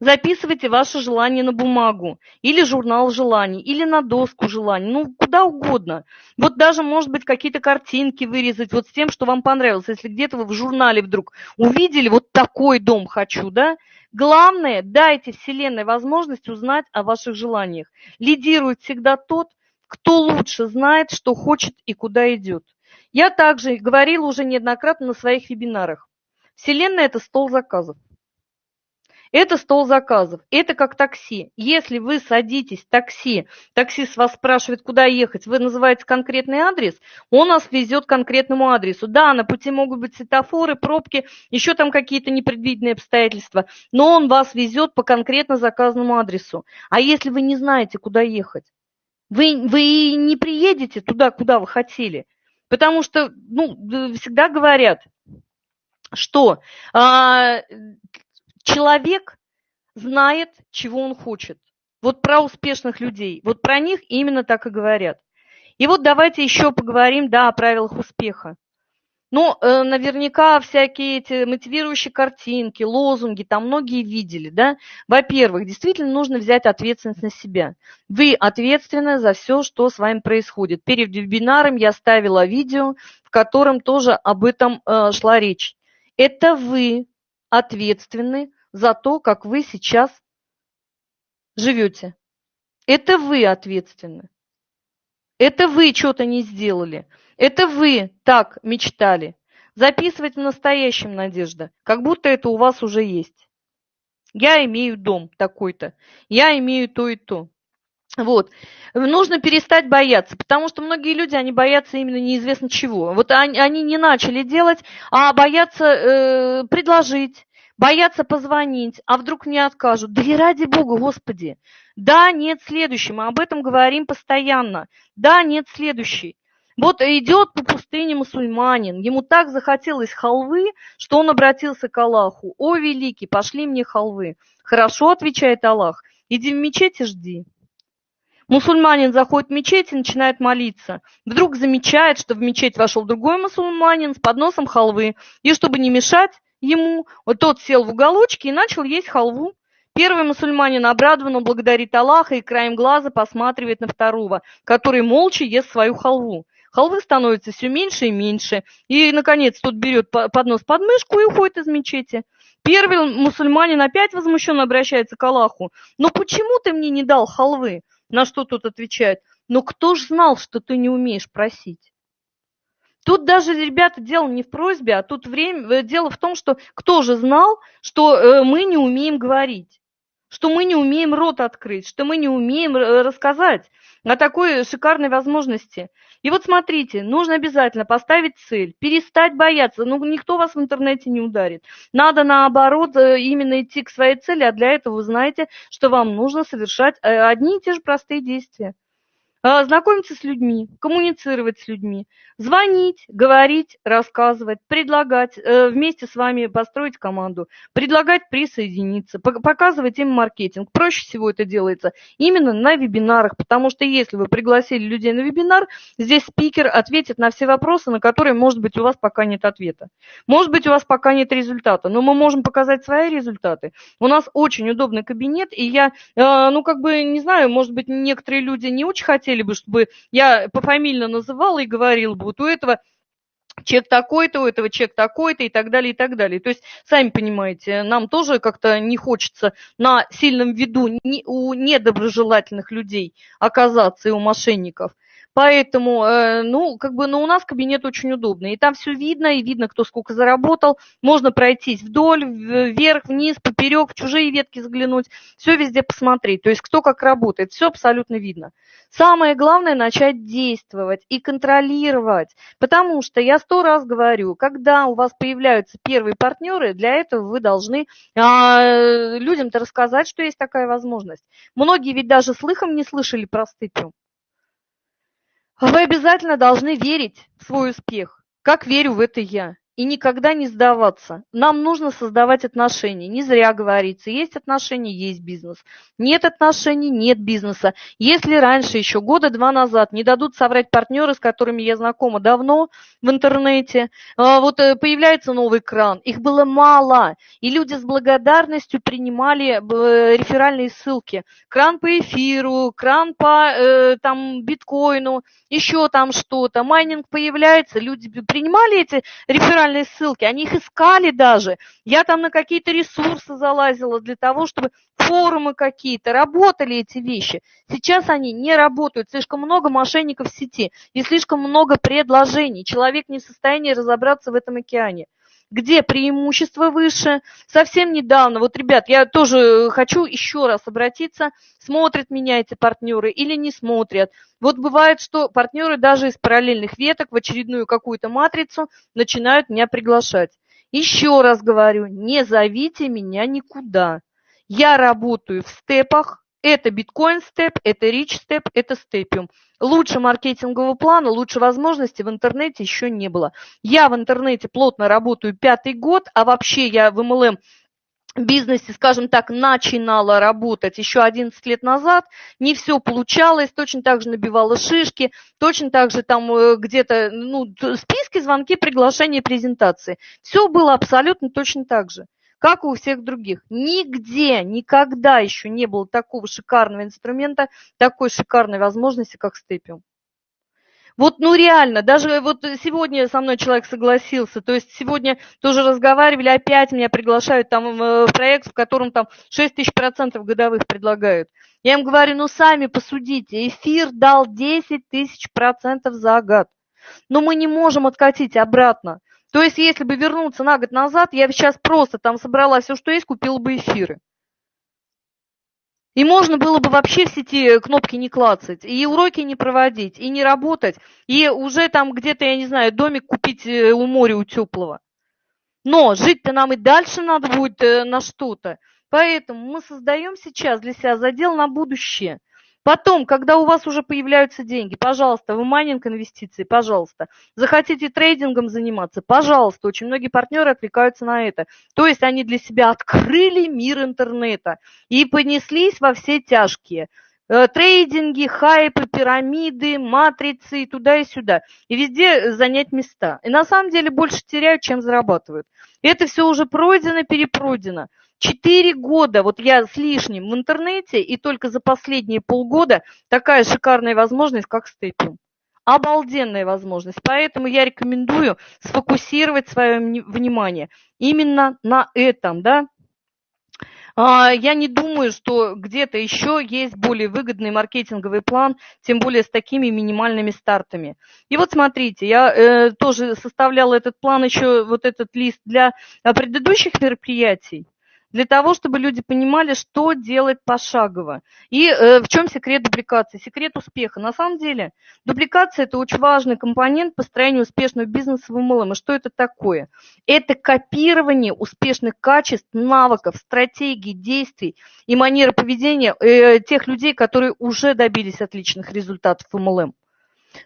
Записывайте ваши желания на бумагу, или журнал желаний, или на доску желаний, ну, куда угодно. Вот даже, может быть, какие-то картинки вырезать вот с тем, что вам понравилось. Если где-то вы в журнале вдруг увидели, вот такой дом хочу, да, Главное, дайте Вселенной возможность узнать о ваших желаниях. Лидирует всегда тот, кто лучше знает, что хочет и куда идет. Я также говорила уже неоднократно на своих вебинарах. Вселенная – это стол заказов. Это стол заказов. Это как такси. Если вы садитесь в такси, таксист вас спрашивает, куда ехать, вы называете конкретный адрес, он нас везет к конкретному адресу. Да, на пути могут быть светофоры, пробки, еще там какие-то непредвиденные обстоятельства, но он вас везет по конкретно заказанному адресу. А если вы не знаете, куда ехать, вы, вы не приедете туда, куда вы хотели. Потому что, ну, всегда говорят, что а, человек знает, чего он хочет. Вот про успешных людей, вот про них именно так и говорят. И вот давайте еще поговорим, да, о правилах успеха. Ну, э, наверняка всякие эти мотивирующие картинки, лозунги, там многие видели, да. Во-первых, действительно нужно взять ответственность на себя. Вы ответственны за все, что с вами происходит. Перед вебинаром я ставила видео, в котором тоже об этом э, шла речь. Это вы ответственны за то, как вы сейчас живете. Это вы ответственны. Это вы что-то не сделали. Это вы так мечтали. Записывать в настоящем, Надежда, как будто это у вас уже есть. Я имею дом такой-то. Я имею то и то. Вот. Нужно перестать бояться, потому что многие люди, они боятся именно неизвестно чего. Вот они, они не начали делать, а боятся э, предложить, боятся позвонить, а вдруг мне откажут. Да и ради Бога, Господи, Да, нет, следующий. Мы об этом говорим постоянно. Да, нет, следующий. Вот идет по пустыне мусульманин, ему так захотелось халвы, что он обратился к Аллаху. «О, великий, пошли мне халвы». «Хорошо», — отвечает Аллах, — «иди в мечеть и жди». Мусульманин заходит в мечеть и начинает молиться. Вдруг замечает, что в мечеть вошел другой мусульманин с подносом халвы. И чтобы не мешать ему, вот тот сел в уголочке и начал есть халву. Первый мусульманин обрадованно благодарит Аллаха и краем глаза посматривает на второго, который молча ест свою халву. Халвы становится все меньше и меньше. И, наконец, тот берет поднос под мышку и уходит из мечети. Первый мусульманин опять возмущенно обращается к Аллаху. «Но почему ты мне не дал халвы?» На что тот отвечает, ну кто ж знал, что ты не умеешь просить? Тут даже, ребята, дело не в просьбе, а тут время, э, дело в том, что кто же знал, что э, мы не умеем говорить, что мы не умеем рот открыть, что мы не умеем рассказать о такой шикарной возможности. И вот смотрите, нужно обязательно поставить цель, перестать бояться. Ну, никто вас в интернете не ударит. Надо, наоборот, э, именно идти к своей цели, а для этого вы знаете, что вам нужно совершать э, одни и те же простые действия. А, знакомиться с людьми, коммуницировать с людьми, звонить, говорить, рассказывать, предлагать, э, вместе с вами построить команду, предлагать присоединиться, показывать им маркетинг. Проще всего это делается именно на вебинарах, потому что если вы пригласили людей на вебинар, здесь спикер ответит на все вопросы, на которые, может быть, у вас пока нет ответа. Может быть, у вас пока нет результата, но мы можем показать свои результаты. У нас очень удобный кабинет, и я, э, ну, как бы, не знаю, может быть, некоторые люди не очень хотели хотели бы, чтобы я пофамильно называла и говорила бы, вот у этого чек такой-то, у этого чек такой-то и так далее, и так далее. То есть, сами понимаете, нам тоже как-то не хочется на сильном виду у недоброжелательных людей оказаться и у мошенников. Поэтому, э, ну, как бы, ну, у нас кабинет очень удобный. И там все видно, и видно, кто сколько заработал. Можно пройтись вдоль, вверх, вниз, поперек, в чужие ветки заглянуть. Все везде посмотреть. То есть, кто как работает. Все абсолютно видно. Самое главное начать действовать и контролировать. Потому что я сто раз говорю, когда у вас появляются первые партнеры, для этого вы должны а, людям-то рассказать, что есть такая возможность. Многие ведь даже слыхом не слышали про стыпью. Вы обязательно должны верить в свой успех, как верю в это я и никогда не сдаваться. Нам нужно создавать отношения. Не зря говорится, есть отношения, есть бизнес. Нет отношений, нет бизнеса. Если раньше, еще года два назад, не дадут соврать партнеры, с которыми я знакома давно в интернете, а, вот э, появляется новый кран, их было мало, и люди с благодарностью принимали реферальные ссылки. Кран по эфиру, кран по э, там, биткоину, еще там что-то. Майнинг появляется, люди принимали эти реферальные реферальные ссылки, они их искали даже. Я там на какие-то ресурсы залазила для того, чтобы форумы какие-то, работали эти вещи. Сейчас они не работают, слишком много мошенников в сети и слишком много предложений. Человек не в состоянии разобраться в этом океане где преимущество выше. Совсем недавно, вот, ребят, я тоже хочу еще раз обратиться, смотрят меня эти партнеры или не смотрят. Вот бывает, что партнеры даже из параллельных веток в очередную какую-то матрицу начинают меня приглашать. Еще раз говорю, не зовите меня никуда. Я работаю в степах, это биткоин степ, это рич степ, это степиум. Лучше маркетингового плана, лучше возможностей в интернете еще не было. Я в интернете плотно работаю пятый год, а вообще я в MLM бизнесе, скажем так, начинала работать еще 11 лет назад, не все получалось, точно так же набивала шишки, точно так же там э, где-то ну, списки, звонки, приглашения, презентации. Все было абсолютно точно так же как и у всех других. Нигде, никогда еще не было такого шикарного инструмента, такой шикарной возможности, как степиум. Вот, ну реально, даже вот сегодня со мной человек согласился, то есть сегодня тоже разговаривали, опять меня приглашают там э, в проект, в котором там 6 тысяч процентов годовых предлагают. Я им говорю, ну сами посудите, эфир дал 10 тысяч процентов за год. Но мы не можем откатить обратно. То есть, если бы вернуться на год назад, я сейчас просто там собрала все, что есть, купила бы эфиры. И можно было бы вообще в сети кнопки не клацать, и уроки не проводить, и не работать, и уже там где-то, я не знаю, домик купить э, у моря, у теплого. Но жить-то нам и дальше надо будет э, на что-то. Поэтому мы создаем сейчас для себя задел на будущее. Потом, когда у вас уже появляются деньги, пожалуйста, вы майнинг инвестиции, пожалуйста. Захотите трейдингом заниматься, пожалуйста. Очень многие партнеры отвлекаются на это. То есть они для себя открыли мир интернета и понеслись во все тяжкие. Э, трейдинги, хайпы, пирамиды, матрицы и туда и сюда. И везде занять места. И на самом деле больше теряют, чем зарабатывают. Это все уже пройдено, перепройдено. Четыре года, вот я с лишним в интернете, и только за последние полгода такая шикарная возможность, как стейпинг. Обалденная возможность. Поэтому я рекомендую сфокусировать свое внимание именно на этом, да, а, я не думаю, что где-то еще есть более выгодный маркетинговый план, тем более с такими минимальными стартами. И вот смотрите, я э, тоже составляла этот план еще, вот этот лист для предыдущих мероприятий для того, чтобы люди понимали, что делать пошагово. И э, в чем секрет дубликации, секрет успеха. На самом деле дубликация – это очень важный компонент построения успешного бизнеса в MLM. И что это такое? Это копирование успешных качеств, навыков, стратегий, действий и манеры поведения э, тех людей, которые уже добились отличных результатов в MLM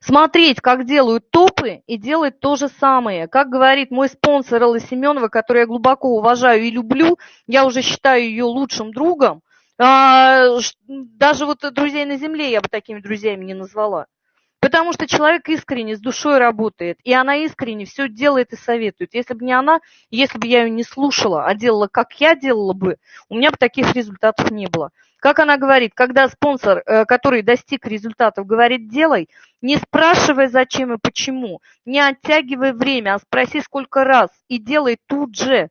смотреть, как делают топы, и делать то же самое. Как говорит мой спонсор Элла Семенова, которую я глубоко уважаю и люблю, я уже считаю ее лучшим другом, а, даже вот друзей на земле я бы такими друзьями не назвала. Потому что человек искренне, с душой работает, и она искренне все делает и советует. Если бы не она, если бы я ее не слушала, а делала, как я делала бы, у меня бы таких результатов не было. Как она говорит, когда спонсор, э, который достиг результатов, говорит «делай», не спрашивай зачем и почему, не оттягивай время, а спроси сколько раз и делай тут же.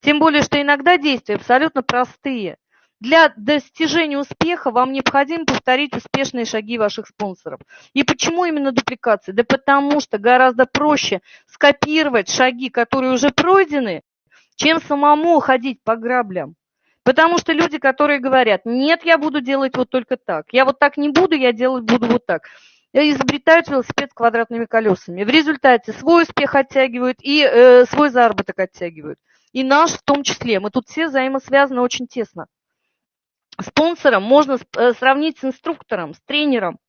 Тем более, что иногда действия абсолютно простые. Для достижения успеха вам необходимо повторить успешные шаги ваших спонсоров. И почему именно дупликация? Да потому что гораздо проще скопировать шаги, которые уже пройдены, чем самому ходить по граблям. Потому что люди, которые говорят, нет, я буду делать вот только так, я вот так не буду, я делать буду вот так, изобретают велосипед с квадратными колесами. В результате свой успех оттягивают и э, свой заработок оттягивают. И наш в том числе. Мы тут все взаимосвязаны очень тесно. Спонсором можно э, сравнить с инструктором, с тренером.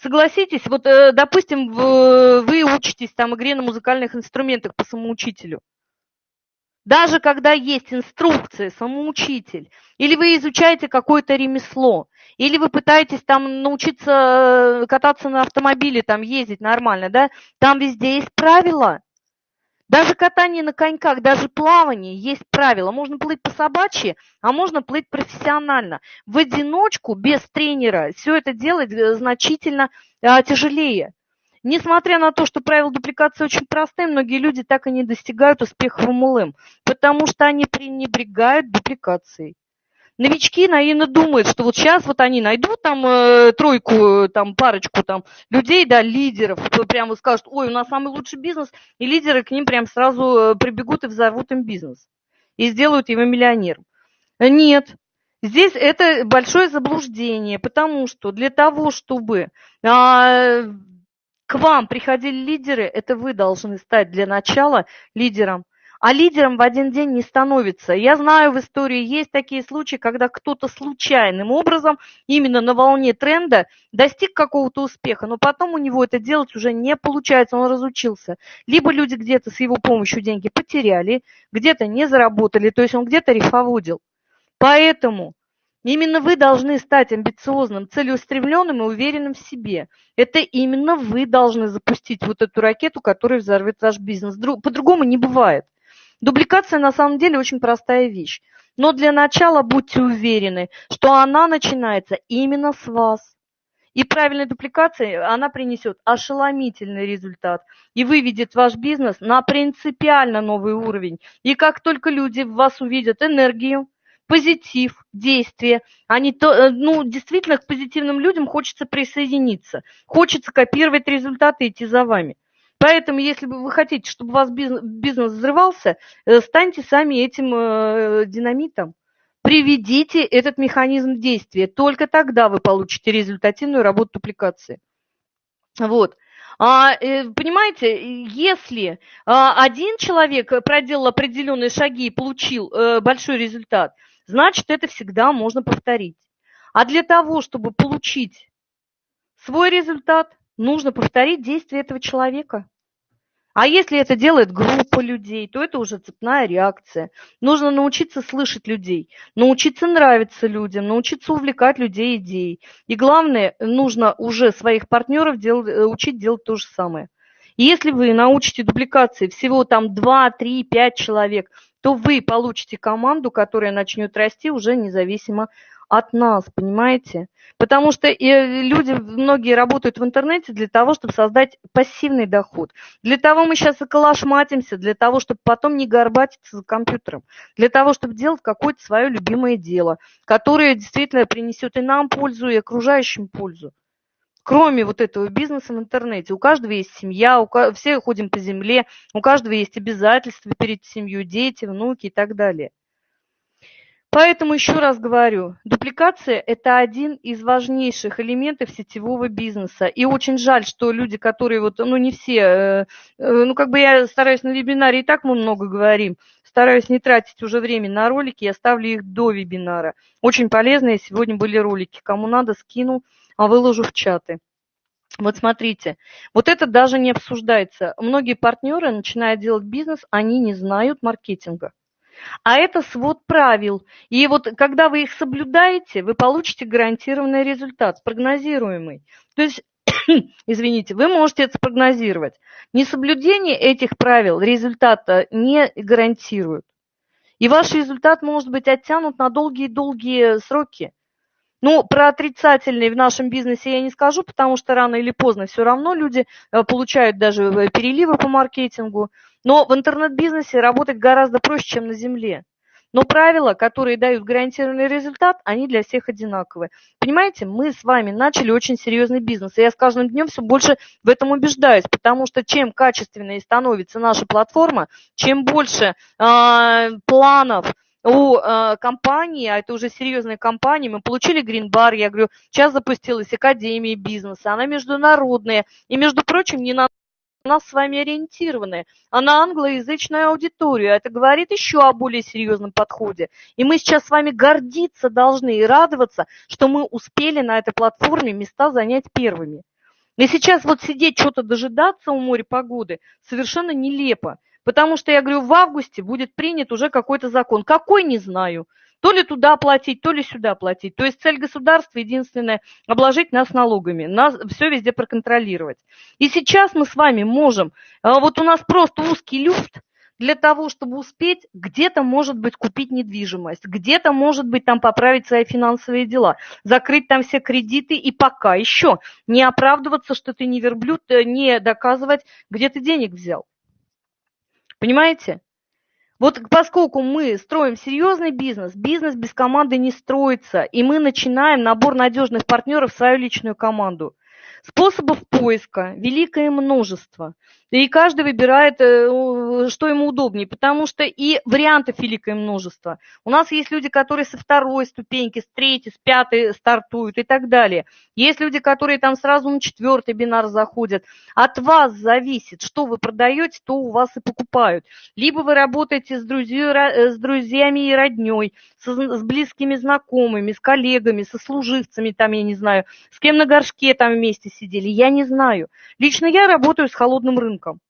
Согласитесь, вот, э, допустим, вы учитесь там игре на музыкальных инструментах по самоучителю. Даже когда есть инструкция, самоучитель, или вы изучаете какое-то ремесло, или вы пытаетесь там научиться э, кататься на автомобиле, там ездить нормально, да, там везде есть правила. Даже катание на коньках, даже плавание есть правила. Можно плыть по собачьи, а можно плыть профессионально. В одиночку, без тренера, все это делать э, значительно а, тяжелее. Несмотря на то, что правила дупликации очень простые, многие люди так и не достигают успеха в MLM, потому что они пренебрегают дупликацией. Новички наивно думают, что вот сейчас вот они найдут там э, тройку, там парочку там людей, да, лидеров, прямо скажут, ой, у нас самый лучший бизнес, и лидеры к ним прям сразу э, прибегут и взорвут им бизнес. И сделают его миллионером. Нет, Здесь это большое заблуждение, потому что для того, чтобы а, к вам приходили лидеры, это вы должны стать для начала лидером. А лидером в один день не становится. Я знаю, в истории есть такие случаи, когда кто-то случайным образом, именно на волне тренда, достиг какого-то успеха, но потом у него это делать уже не получается, он разучился. Либо люди где-то с его помощью деньги потеряли, где-то не заработали, то есть он где-то рифоводил. Поэтому Именно вы должны стать амбициозным, целеустремленным и уверенным в себе. Это именно вы должны запустить вот эту ракету, которая взорвет ваш бизнес. По-другому не бывает. Дубликация на самом деле очень простая вещь. Но для начала будьте уверены, что она начинается именно с вас. И правильная дупликация, она принесет ошеломительный результат и выведет ваш бизнес на принципиально новый уровень. И как только люди в вас увидят энергию, позитив, действие. Они то, э, ну, действительно, к позитивным людям хочется присоединиться. Хочется копировать результаты и идти за вами. Поэтому, если вы хотите, чтобы у вас бизнес, взрывался, э, станьте сами этим э, динамитом. Приведите этот механизм действия. Только тогда вы получите результативную работу дупликации. Вот. А, понимаете, если а, один человек проделал определенные шаги и получил большой результат, значит, это всегда можно повторить. А для того, чтобы получить свой результат, нужно повторить действия этого человека. А если это делает группа людей, то это уже цепная реакция. Нужно научиться слышать людей, научиться нравиться людям, научиться увлекать людей идеей. И главное, нужно уже своих партнеров делать, э, учить делать то же самое. И если вы научите дубликации всего там 2, 3, 5 человек, то вы получите команду, которая начнет расти уже независимо от нас, понимаете? Потому что и люди, многие работают в интернете для того, чтобы создать пассивный доход. Для того мы сейчас и калашматимся, для того, чтобы потом не горбатиться за компьютером. Для того, чтобы делать какое-то свое любимое дело, которое действительно принесет и нам пользу, и окружающим пользу. Кроме вот этого бизнеса в интернете. У каждого есть семья, у, все ходим по земле, у каждого есть обязательства перед семьей, дети, внуки и так далее. Поэтому еще раз говорю, дупликация – это один из важнейших элементов сетевого бизнеса. И очень жаль, что люди, которые вот, ну не все, э, э, ну как бы я стараюсь на вебинаре, и так мы много говорим, стараюсь не тратить уже время на ролики, я ставлю их до вебинара. Очень полезные сегодня были ролики. Кому надо, скину, а выложу в чаты. Вот смотрите, вот это даже не обсуждается. Многие партнеры, начиная делать бизнес, они не знают маркетинга. А это свод правил. И вот когда вы их соблюдаете, вы получите гарантированный результат, прогнозируемый. То есть, извините, вы можете это спрогнозировать. Несоблюдение этих правил результата не гарантирует. И ваш результат может быть оттянут на долгие-долгие сроки. Ну, про отрицательные в нашем бизнесе я не скажу, потому что рано или поздно все равно люди э, получают даже э, переливы по маркетингу. Но в интернет-бизнесе работать гораздо проще, чем на земле. Но правила, которые дают гарантированный результат, они для всех одинаковые. Понимаете, мы с вами начали очень серьезный бизнес. И я с каждым днем все больше в этом убеждаюсь, потому что чем качественнее становится наша платформа, чем больше э, планов, у э, компании, а это уже серьезная компания, мы получили грин-бар, я говорю, сейчас запустилась Академия бизнеса, она международная, и, между прочим, не на нас с вами ориентированы, а на англоязычную аудиторию. Это говорит еще о более серьезном подходе. И мы сейчас с вами гордиться должны и радоваться, что мы успели на этой платформе места занять первыми. И сейчас вот сидеть, что-то дожидаться у моря погоды совершенно нелепо. Потому что, я говорю, в августе будет принят уже какой-то закон. Какой, не знаю. То ли туда платить, то ли сюда платить. То есть цель государства единственная – обложить нас налогами, нас все везде проконтролировать. И сейчас мы с вами можем, а, вот у нас просто узкий люфт, для того, чтобы успеть где-то, может быть, купить недвижимость, где-то, может быть, там поправить свои финансовые дела, закрыть там все кредиты и пока еще не оправдываться, что ты не верблюд, э, не доказывать, где ты денег взял. Понимаете? Вот поскольку мы строим серьезный бизнес, бизнес без команды не строится, и мы начинаем набор надежных партнеров в свою личную команду. Способов поиска великое множество. И каждый выбирает, э, что ему удобнее, потому что и вариантов великое множество. У нас есть люди, которые со второй ступеньки, с третьей, с пятой стартуют и так далее. Есть люди, которые там сразу на четвертый бинар заходят. От вас зависит, что вы продаете, то у вас и покупают. Либо вы работаете с, друзья, э, с друзьями и родней, с, с близкими знакомыми, с коллегами, со служивцами, там, я не знаю, с кем на горшке там вместе сидели, я не знаю. Лично я работаю с холодным рынком.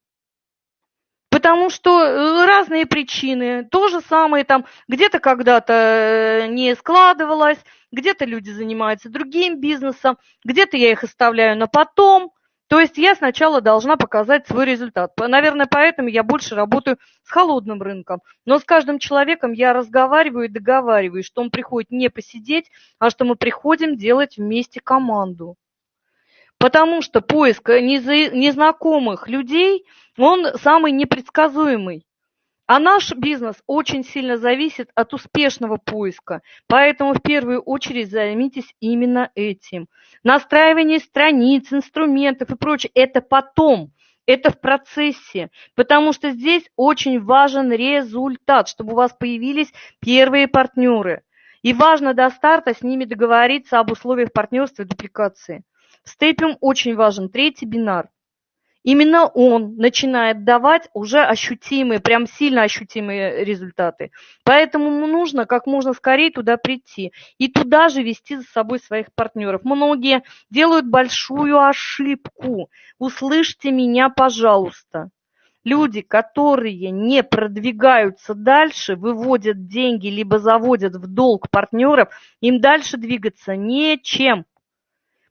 Потому что э, разные причины, то же самое там, где-то когда-то э, не складывалось, где-то люди занимаются другим бизнесом, где-то я их оставляю на потом. То есть я сначала должна показать свой результат. Наверное, поэтому я больше работаю с холодным рынком. Но с каждым человеком я разговариваю и договариваюсь, что он приходит не посидеть, а что мы приходим делать вместе команду. Потому что поиск незнакомых людей, он самый непредсказуемый. А наш бизнес очень сильно зависит от успешного поиска. Поэтому в первую очередь займитесь именно этим. Настраивание страниц, инструментов и прочее – это потом. Это в процессе, потому что здесь очень важен результат, чтобы у вас появились первые партнеры. И важно до старта с ними договориться об условиях партнерства и дупликации. Степиум очень важен, третий бинар. именно он начинает давать уже ощутимые, прям сильно ощутимые результаты. Поэтому нужно как можно скорее туда прийти и туда же вести за собой своих партнеров. Многие делают большую ошибку. Услышьте меня, пожалуйста. Люди, которые не продвигаются дальше, выводят деньги, либо заводят в долг партнеров, им дальше двигаться нечем.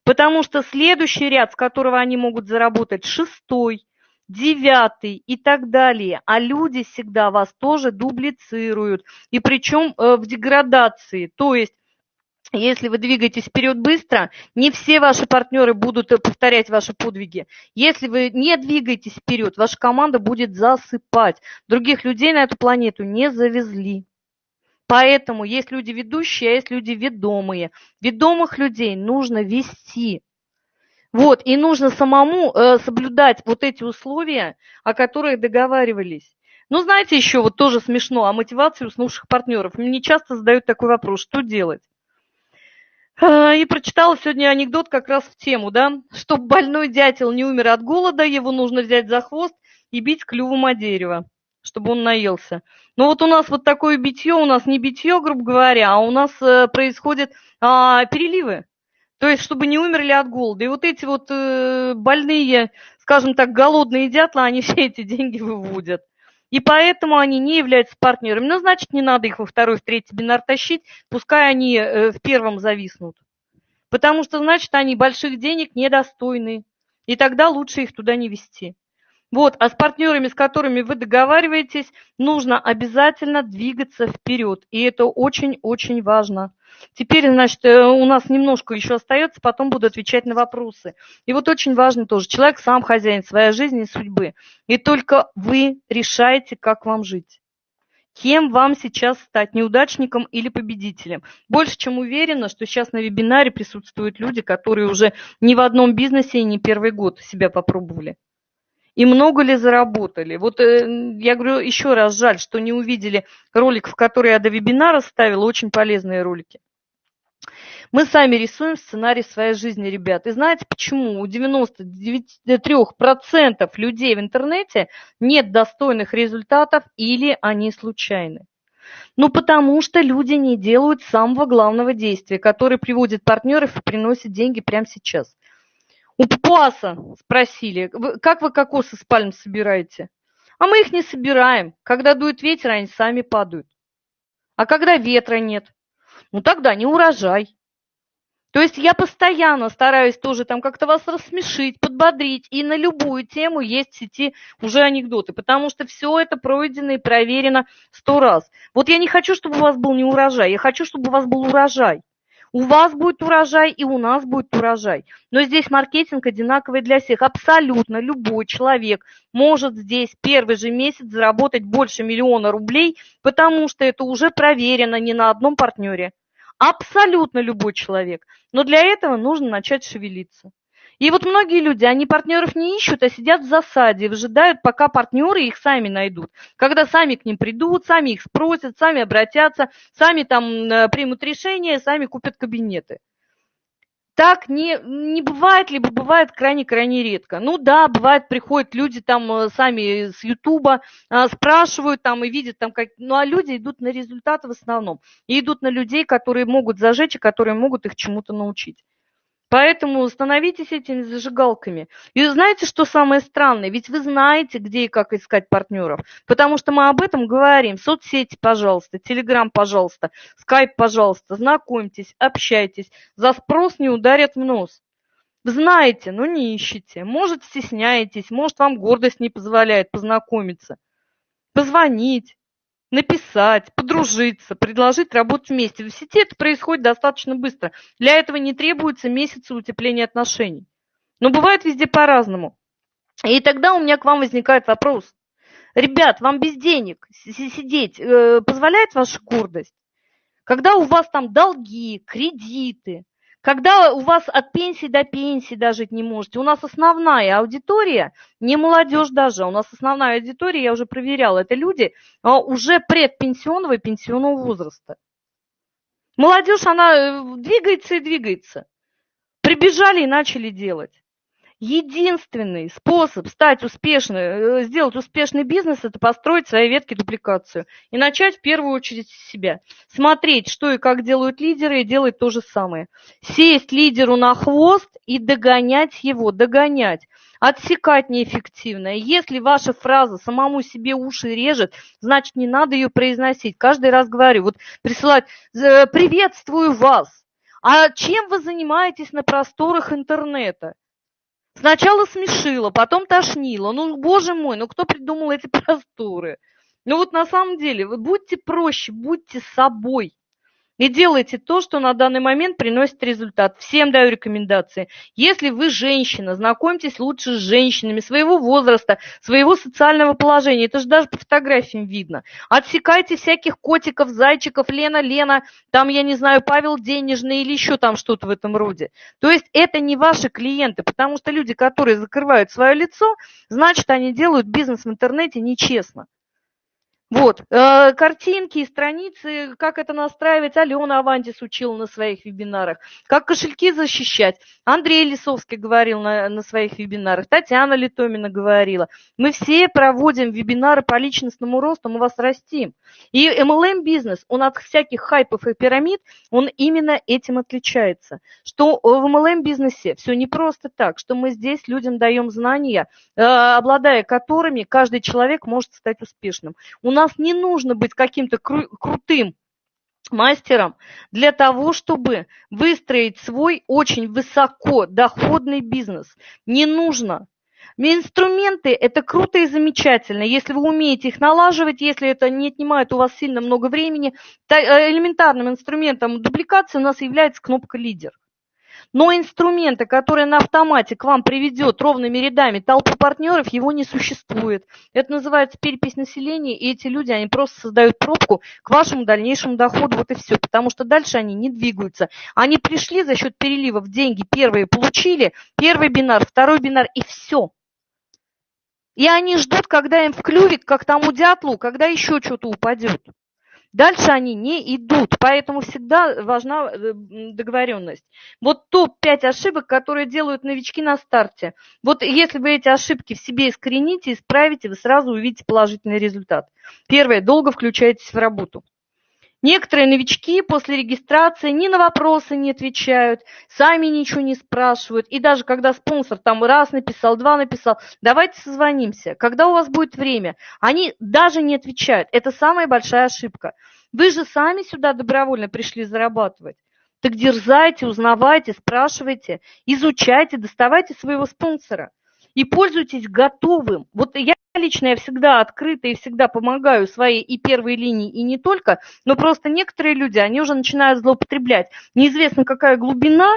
Потому что следующий ряд, с которого они могут заработать, шестой, девятый и так далее. А люди всегда вас тоже дублицируют. И причем э, в деградации. То есть если вы двигаетесь вперед быстро, не все ваши партнеры будут э, повторять ваши подвиги. Если вы не двигаетесь вперед, ваша команда будет засыпать. Других людей на эту планету не завезли. Поэтому есть люди ведущие, а есть люди ведомые. Ведомых людей нужно вести. Вот, и нужно самому э, соблюдать вот эти условия, о которых договаривались. Ну, знаете, еще вот тоже смешно, о мотивации уснувших партнеров. Мне часто задают такой вопрос, что делать? А, и прочитала сегодня анекдот как раз в тему, да, чтобы больной дятел не умер от голода, его нужно взять за хвост и бить клювом о дерево чтобы он наелся. Но вот у нас вот такое битье, у нас не битье, грубо говоря, а у нас э, происходят а, переливы. То есть, чтобы не умерли от голода. И вот эти вот э, больные, скажем так, голодные дятлы, они все эти деньги выводят. И поэтому они не являются партнерами. Ну, значит, не надо их во второй, в третий бинар тащить, пускай они э, в первом зависнут. Потому что, значит, они больших денег недостойны. И тогда лучше их туда не вести. Вот, а с партнерами, с которыми вы договариваетесь, нужно обязательно двигаться вперед. И это очень-очень важно. Теперь, значит, э, у нас немножко еще остается, потом буду отвечать на вопросы. И вот очень важно тоже, человек сам хозяин своей жизни и судьбы. И только вы решаете, как вам жить. Кем вам сейчас стать, неудачником или победителем? Больше чем уверена, что сейчас на вебинаре присутствуют люди, которые уже ни в одном бизнесе и не первый год себя попробовали и много ли заработали. Вот э, я говорю еще раз, жаль, что не увидели ролик, в который я до вебинара ставила, очень полезные ролики. Мы сами рисуем сценарий своей жизни, ребят. И знаете почему? У 93% людей в интернете нет достойных результатов или они случайны. Ну, потому что люди не делают самого главного действия, которое приводит партнеров и приносит деньги прямо сейчас. У папуаса спросили, как вы кокосы с пальм собираете? А мы их не собираем. Когда дует ветер, они сами падают. А когда ветра нет? Ну тогда не урожай. То есть я постоянно стараюсь тоже там как-то вас рассмешить, подбодрить. И на любую тему есть в сети уже анекдоты, потому что все это пройдено и проверено сто раз. Вот я не хочу, чтобы у вас был не урожай, я хочу, чтобы у вас был урожай. У вас будет урожай и у нас будет урожай. Но здесь маркетинг одинаковый для всех. Абсолютно любой человек может здесь первый же месяц заработать больше миллиона рублей, потому что это уже проверено не на одном партнере. Абсолютно любой человек. Но для этого нужно начать шевелиться. И вот многие люди, они партнеров не ищут, а сидят в засаде, выжидают, пока партнеры их сами найдут. Когда сами к ним придут, сами их спросят, сами обратятся, сами там э, примут решение, сами купят кабинеты. Так не, не бывает, либо бывает крайне-крайне редко. Ну да, бывает, приходят люди там э, сами с Ютуба, а, спрашивают там и видят там, как... ну а люди идут на результаты в основном. И идут на людей, которые могут зажечь и которые могут их чему-то научить. Поэтому становитесь этими зажигалками. И знаете, что самое странное? Ведь вы знаете, где и как искать партнеров. Потому что мы об этом говорим. Соцсети, пожалуйста, Телеграм, пожалуйста, Скайп, пожалуйста. Знакомьтесь, общайтесь. За спрос не ударят в нос. Знаете, но не ищете. Может, стесняетесь, может, вам гордость не позволяет познакомиться. Позвонить, написать, подружиться, предложить работать вместе. В сети это происходит достаточно быстро. Для этого не требуется месяцы утепления отношений. Но бывает везде по-разному. И тогда у меня к вам возникает вопрос. Ребят, вам без денег сидеть э, позволяет ваша гордость? Когда у вас там долги, кредиты, когда у вас от пенсии до пенсии дожить не можете, у нас основная аудитория, не молодежь даже, у нас основная аудитория, я уже проверяла, это люди а, уже предпенсионного и пенсионного возраста. Молодежь, она э, двигается и двигается. Прибежали и начали делать. Единственный способ стать успешным, э, сделать успешный бизнес – это построить свои ветки дупликацию. И начать в первую очередь с себя. Смотреть, что и как делают лидеры, и делать то же самое. Сесть лидеру на хвост и догонять его, догонять отсекать неэффективно. Если ваша фраза самому себе уши режет, значит, не надо ее произносить. Каждый раз говорю, вот присылать «Э, «приветствую вас». А чем вы занимаетесь на просторах интернета? Сначала смешило, потом тошнило. Ну, боже мой, ну кто придумал эти просторы? Ну вот на самом деле, вы будьте проще, будьте собой. И делайте то, что на данный момент приносит результат. Всем даю рекомендации. Если вы женщина, знакомьтесь лучше с женщинами своего возраста, своего социального положения. Это же даже по фотографиям видно. Отсекайте всяких котиков, зайчиков, Лена, Лена, там, я не знаю, Павел Денежный или еще там что-то в этом роде. То есть это не ваши клиенты, потому что люди, которые закрывают свое лицо, значит, они делают бизнес в интернете нечестно. Вот, э, картинки страницы, как это настраивать, Алена Авантис учила на своих вебинарах, как кошельки защищать. Андрей Лисовский говорил на, на своих вебинарах, Татьяна Литомина говорила. Мы все проводим вебинары по личностному росту, мы вас растим. И MLM-бизнес, он от всяких хайпов и пирамид, он именно этим отличается. Что в MLM-бизнесе все не просто так, что мы здесь людям даем знания, э, обладая которыми каждый человек может стать успешным. У нас не нужно быть каким-то кру- крутым мастером для того, чтобы выстроить свой очень высоко доходный бизнес. Не нужно. Инструменты – это круто и замечательно, если вы умеете их налаживать, если это не отнимает у вас сильно много времени. Э, элементарным инструментом дубликации у нас является кнопка «Лидер». Но инструмента, который на автомате к вам приведет ровными рядами толпу партнеров, его не существует. Это называется перепись населения, и эти люди, они просто создают пробку к вашему дальнейшему доходу, вот и все. Потому что дальше они не двигаются. Они пришли за счет переливов, деньги первые получили, первый бинар, второй бинар, и все. И они ждут, когда им вклювит, как тому дятлу, когда еще что-то упадет. Дальше они не идут, поэтому всегда важна э, договоренность. Вот топ-5 ошибок, которые делают новички на старте. Вот если вы эти ошибки в себе искорените, исправите, вы сразу увидите положительный результат. Первое, долго включаетесь в работу. Некоторые новички после регистрации ни на вопросы не отвечают, сами ничего не спрашивают. И даже когда спонсор там раз написал, два написал, давайте созвонимся, когда у вас будет время, они даже не отвечают. Это самая большая ошибка. Вы же сами сюда добровольно пришли зарабатывать. Так дерзайте, узнавайте, спрашивайте, изучайте, доставайте своего спонсора и пользуйтесь готовым. Вот я лично я всегда открыта и всегда помогаю своей и первой линии, и не только, но просто некоторые люди, они уже начинают злоупотреблять. Неизвестно, какая глубина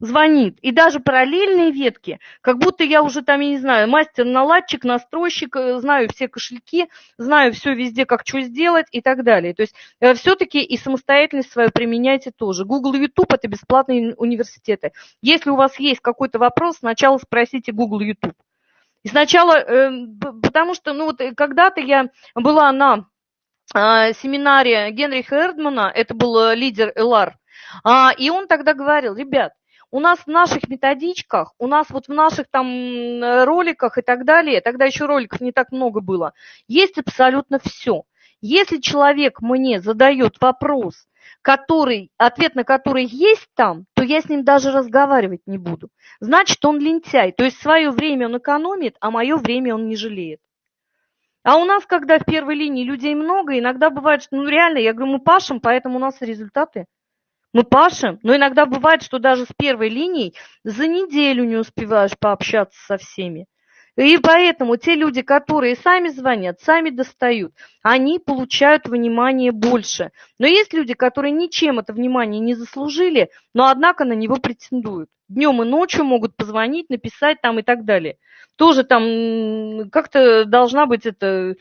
звонит. И даже параллельные ветки, как будто я уже там, я не знаю, мастер-наладчик, настройщик, э, знаю все кошельки, знаю все везде, как что сделать и так далее. То есть э, все-таки и самостоятельность свою применяйте тоже. Google и YouTube – это бесплатные университеты. Если у вас есть какой-то вопрос, сначала спросите Google и YouTube. И сначала, эм, потому что, ну вот э, когда-то я была на а, семинаре Генриха Эрдмана, это был э, лидер ЛАР, а, и он тогда говорил, ребят, у нас в наших методичках, у нас вот в наших там роликах и так далее, тогда еще роликов не так много было, есть абсолютно все. Если человек мне задает вопрос, который, ответ на который есть там, то я с ним даже разговаривать не буду. Значит, он лентяй. То есть свое время он экономит, а мое время он не жалеет. А у нас, когда в первой линии людей много, иногда бывает, что ну реально, я говорю, мы пашем, поэтому у нас результаты. Мы пашем, но иногда бывает, что даже с первой линией за неделю не успеваешь пообщаться со всеми. И поэтому те люди, которые сами звонят, сами достают, они получают внимание больше. Но есть люди, которые ничем это внимание не заслужили, но однако на него претендуют. Днем и ночью могут позвонить, написать там и так далее. Тоже там как-то должна быть эта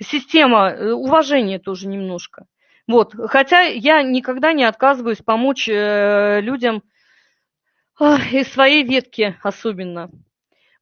система э, уважения тоже немножко. Вот. Хотя я никогда не отказываюсь помочь э, людям из своей ветки особенно.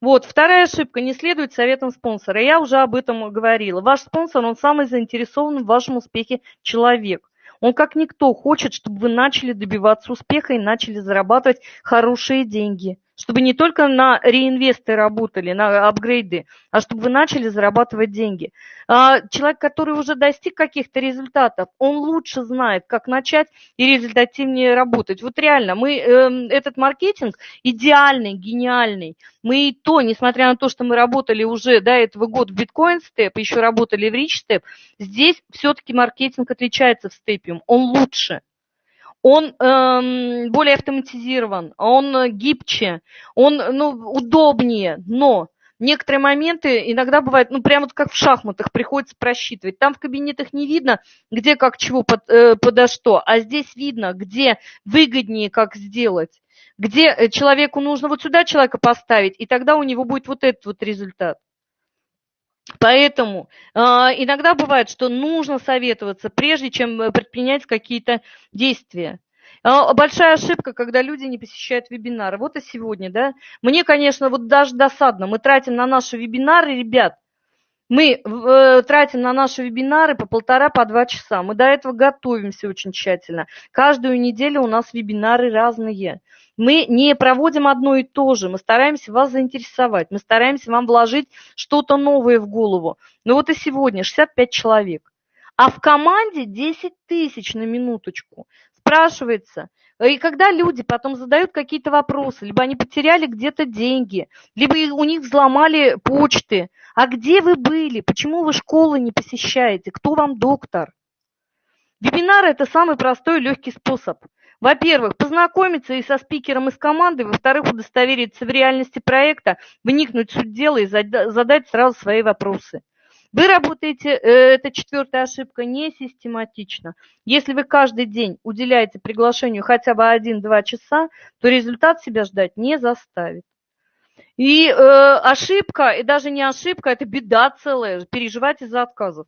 Вот, вторая ошибка. Не следует советам спонсора. Я уже об этом говорила. Ваш спонсор, он самый заинтересованный в вашем успехе человек. Он как никто хочет, чтобы вы начали добиваться успеха и начали зарабатывать хорошие деньги. Чтобы не только на реинвесты работали, на апгрейды, а чтобы вы начали зарабатывать деньги. А, человек, который уже достиг каких-то результатов, он лучше знает, как начать и результативнее работать. Вот реально, мы эм, этот маркетинг идеальный, гениальный. Мы и то, несмотря на то, что мы работали уже до этого года в Bitcoin Step, еще работали в Rich Step, здесь все-таки маркетинг отличается в Stepиum, он лучше он эм, более автоматизирован, он гибче, он ну, удобнее, но некоторые моменты иногда бывают, ну, прямо как в шахматах приходится просчитывать. Там в кабинетах не видно, где как чего под, э, подо что, а здесь видно, где выгоднее как сделать, где э, человеку нужно вот сюда человека поставить, и тогда у него будет вот этот вот результат. Поэтому э, иногда бывает, что нужно советоваться, прежде чем э, предпринять какие-то действия. Э, большая ошибка, когда люди не посещают вебинары. Вот и сегодня, да. Мне, конечно, вот даже досадно. Мы тратим на наши вебинары, ребят, мы э, тратим на наши вебинары по полтора, по два часа. Мы до этого готовимся очень тщательно. Каждую неделю у нас вебинары разные. Мы не проводим одно и то же, мы стараемся вас заинтересовать, мы стараемся вам вложить что-то новое в голову. Ну вот и сегодня 65 человек. А в команде 10 тысяч на минуточку. Спрашивается, и когда люди потом задают какие-то вопросы, либо они потеряли где-то деньги, либо у них взломали почты, а где вы были, почему вы школы не посещаете, кто вам доктор? Вебинар – это самый простой и легкий способ. Во-первых, познакомиться и со спикером из команды, во-вторых, удостовериться в реальности проекта, вникнуть в суть дела и задать сразу свои вопросы. Вы работаете, э, это четвертая ошибка, не систематично. Если вы каждый день уделяете приглашению хотя бы 1-2 часа, то результат себя ждать не заставит. И э, ошибка, и даже не ошибка, это беда целая, переживать из-за отказов.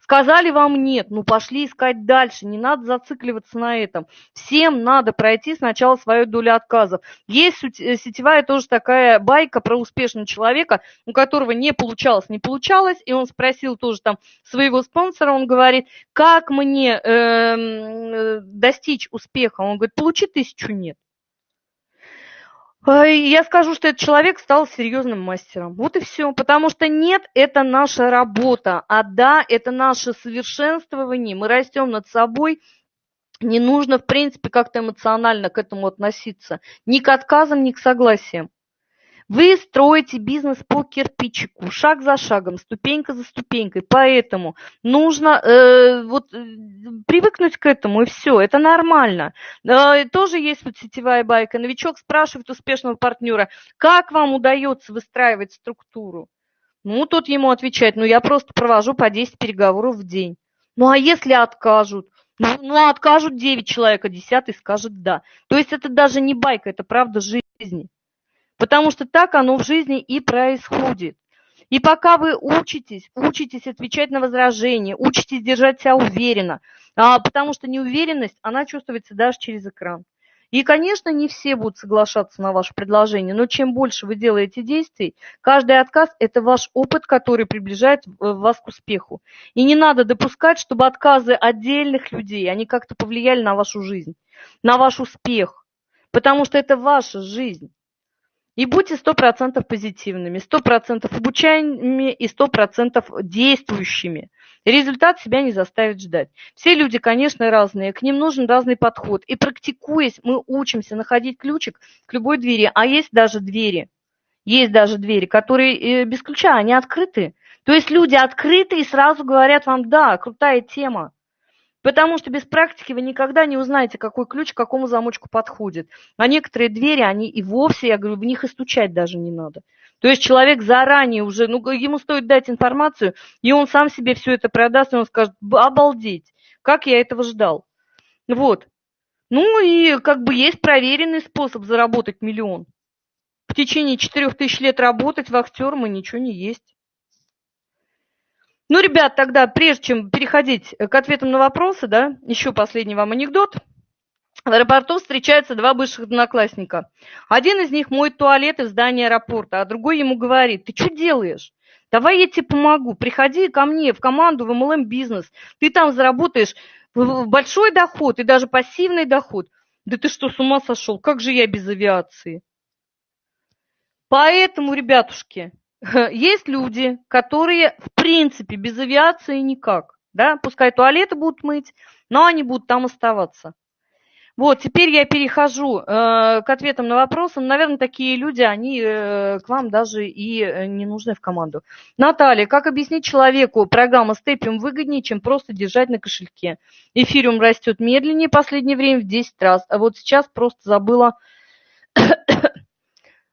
Сказали вам нет, ну пошли искать дальше, не надо зацикливаться на этом. Всем надо пройти сначала свою долю отказов. Есть э, сетевая тоже такая байка про успешного человека, у которого не получалось, не получалось, и он спросил тоже там своего спонсора, он говорит, как мне эм, э, достичь успеха? Он говорит, получи тысячу нет. Я скажу, что этот человек стал серьезным мастером. Вот и все. Потому что нет, это наша работа. А да, это наше совершенствование. Мы растем над собой. Не нужно, в принципе, как-то эмоционально к этому относиться. Ни к отказам, ни к согласиям. Вы строите бизнес по кирпичику, шаг за шагом, ступенька за ступенькой. Поэтому нужно э, вот, э, привыкнуть к этому, и все, это нормально. Э, тоже есть вот сетевая байка. Новичок спрашивает успешного партнера, как вам удается выстраивать структуру? Ну, тот ему отвечает, ну, я просто провожу по 10 переговоров в день. Ну, а если откажут? Ну, ну откажут 9 человек, а 10 скажет да. То есть это даже не байка, это правда жизни. Потому что так оно в жизни и происходит. И пока вы учитесь, учитесь отвечать на возражения, учитесь держать себя уверенно, а, потому что неуверенность, она чувствуется даже через экран. И, конечно, не все будут соглашаться на ваше предложение, но чем больше вы делаете действий, каждый отказ – это ваш опыт, который приближает э, вас к успеху. И не надо допускать, чтобы отказы отдельных людей, они как-то повлияли на вашу жизнь, на ваш успех, потому что это ваша жизнь. И будьте сто процентов позитивными, сто процентов обучаемыми и сто процентов действующими. Результат себя не заставит ждать. Все люди, конечно, разные, к ним нужен разный подход. И практикуясь, мы учимся находить ключик к любой двери. А есть даже двери, есть даже двери, которые э, без ключа, они открыты. То есть люди открыты и сразу говорят вам, да, крутая тема. Потому что без практики вы никогда не узнаете, какой ключ к какому замочку подходит. А некоторые двери, они и вовсе, я говорю, в них и стучать даже не надо. То есть человек заранее уже, ну, ему стоит дать информацию, и он сам себе все это продаст, и он скажет, обалдеть, как я этого ждал. Вот. Ну и как бы есть проверенный способ заработать миллион. В течение четырех тысяч лет работать вахтером и ничего не есть. Ну, ребят, тогда, прежде чем переходить к ответам на вопросы, да, еще последний вам анекдот. В аэропорту встречаются два бывших одноклассника. Один из них моет туалет в здании аэропорта, а другой ему говорит, ты что делаешь? Давай я тебе помогу, приходи ко мне в команду в MLM бизнес, ты там заработаешь большой доход и даже пассивный доход. Да ты что, с ума сошел? Как же я без авиации? Поэтому, ребятушки, есть люди, которые в принципе без авиации никак. Да? Пускай туалеты будут мыть, но они будут там оставаться. Вот, теперь я перехожу э, к ответам на вопросы. Наверное, такие люди, они э, к вам даже и э, не нужны в команду. Наталья, как объяснить человеку, программа Степиум выгоднее, чем просто держать на кошельке? Эфириум растет медленнее последнее время в 10 раз, а вот сейчас просто забыла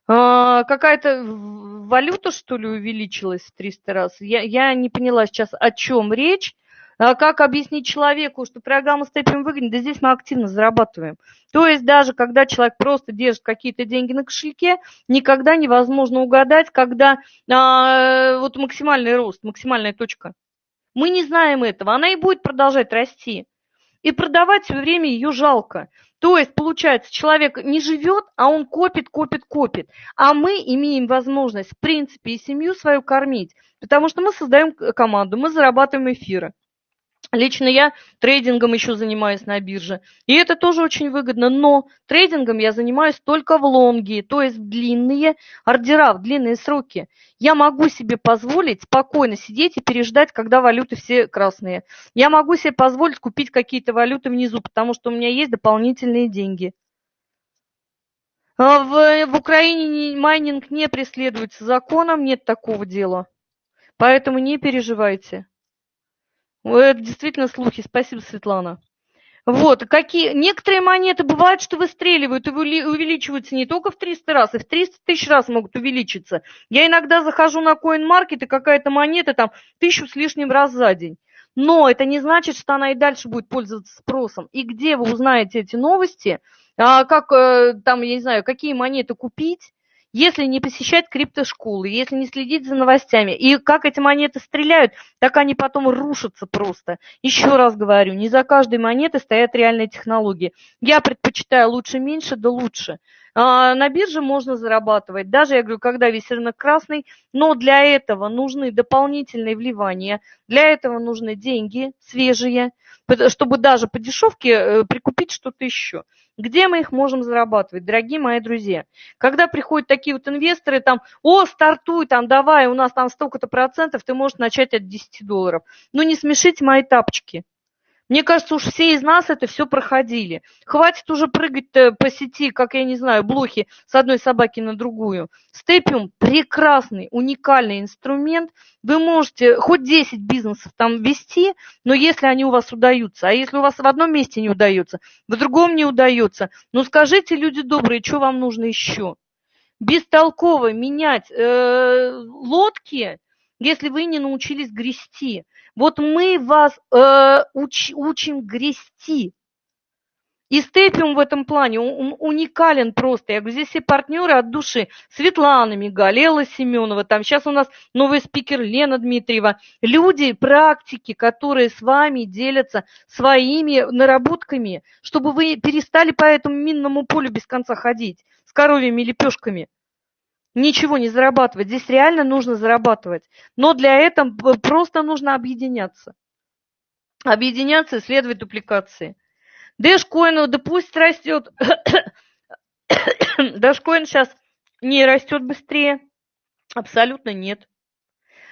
а, какая-то валюта, что ли, увеличилась в 300 раз? Я, я не поняла сейчас, о чем речь. А как объяснить человеку, что программа Степим выгодна? Да здесь мы активно зарабатываем. То есть даже когда человек просто держит какие-то деньги на кошельке, никогда невозможно угадать, когда а, вот максимальный рост, максимальная точка. Мы не знаем этого, она и будет продолжать расти. И продавать все время ее жалко. То есть, получается, человек не живет, а он копит, копит, копит. А мы имеем возможность, в принципе, и семью свою кормить, потому что мы создаем команду, мы зарабатываем эфиры. Лично я трейдингом еще занимаюсь на бирже. И это тоже очень выгодно. Но трейдингом я занимаюсь только в лонги, то есть в длинные ордера, в длинные сроки. Я могу себе позволить спокойно сидеть и переждать, когда валюты все красные. Я могу себе позволить купить какие-то валюты внизу, потому что у меня есть дополнительные деньги. А в, в Украине майнинг не преследуется законом, нет такого дела. Поэтому не переживайте. Это действительно слухи. Спасибо, Светлана. Вот, какие... Некоторые монеты бывают, что выстреливают и увеличиваются не только в 300 раз, и в 300 тысяч раз могут увеличиться. Я иногда захожу на CoinMarket, и какая-то монета там тысячу с лишним раз за день. Но это не значит, что она и дальше будет пользоваться спросом. И где вы узнаете эти новости, а, как э, там, я не знаю, какие монеты купить, если не посещать криптошколы, если не следить за новостями. И как эти монеты стреляют, так они потом рушатся просто. Еще раз говорю, не за каждой монетой стоят реальные технологии. Я предпочитаю лучше меньше, да лучше. А, на бирже можно зарабатывать, даже, я говорю, когда весь рынок красный, но для этого нужны дополнительные вливания, для этого нужны деньги свежие, чтобы даже по дешевке э, прикупить что-то еще. Где мы их можем зарабатывать, дорогие мои друзья? Когда приходят такие вот инвесторы, там, о, стартуй, там, давай, у нас там столько-то процентов, ты можешь начать от 10 долларов. Ну, не смешите мои тапочки. Мне кажется, уж все из нас это все проходили. Хватит уже прыгать по сети, как, я не знаю, блохи с одной собаки на другую. Степиум – прекрасный, уникальный инструмент. Вы можете хоть 10 бизнесов там вести, но если они у вас удаются, а если у вас в одном месте не удается, в другом не удается, ну скажите, люди добрые, что вам нужно еще? Бестолково менять э, лодки, если вы не научились грести. Вот мы вас э, уч, учим грести. И Степиум в этом плане уникален просто. Я говорю, здесь все партнеры от души. Светлана Мигаль, Семенова, там сейчас у нас новый спикер Лена Дмитриева. Люди, практики, которые с вами делятся своими наработками, чтобы вы перестали по этому минному полю без конца ходить с коровьими лепешками ничего не зарабатывать. Здесь реально нужно зарабатывать. Но для этого просто нужно объединяться. Объединяться, исследовать дупликации. Дэшкоин, да пусть растет. Дэшкоин сейчас не растет быстрее. Абсолютно нет.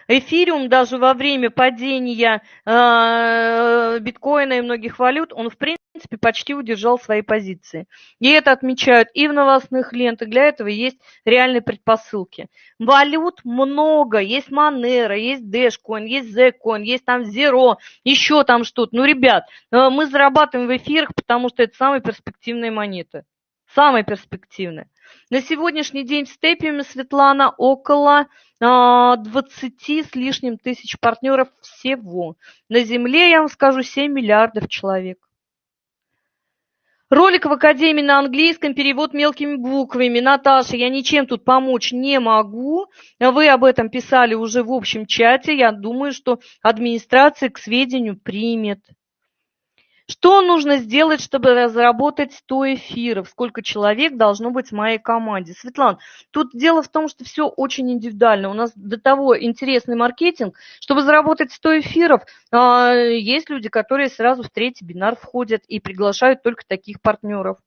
Эфириум даже во время падения э, биткоина и многих валют, он в принципе почти удержал свои позиции. И это отмечают и в новостных лентах, для этого есть реальные предпосылки. Валют много, есть Monero, есть Dashcoin, есть Zcoin, есть там Zero, еще там что-то. Ну, ребят, э, мы зарабатываем в эфирах, потому что это самые перспективные монеты. Самые перспективные. На сегодняшний день в степиуме, Светлана, около 20 а, с лишним тысяч партнеров всего. На Земле, я вам скажу, 7 миллиардов человек. Ролик в Академии на английском, перевод мелкими буквами. Наташа, я ничем тут помочь не могу. Вы об этом писали уже в общем чате. Я думаю, что администрация к сведению примет. Что нужно сделать, чтобы разработать 100 эфиров? Сколько человек должно быть в моей команде? Светлана, тут дело в том, что все очень индивидуально. У нас до того интересный маркетинг. Чтобы заработать 100 эфиров, а, есть люди, которые сразу в третий бинар входят и приглашают только таких партнеров.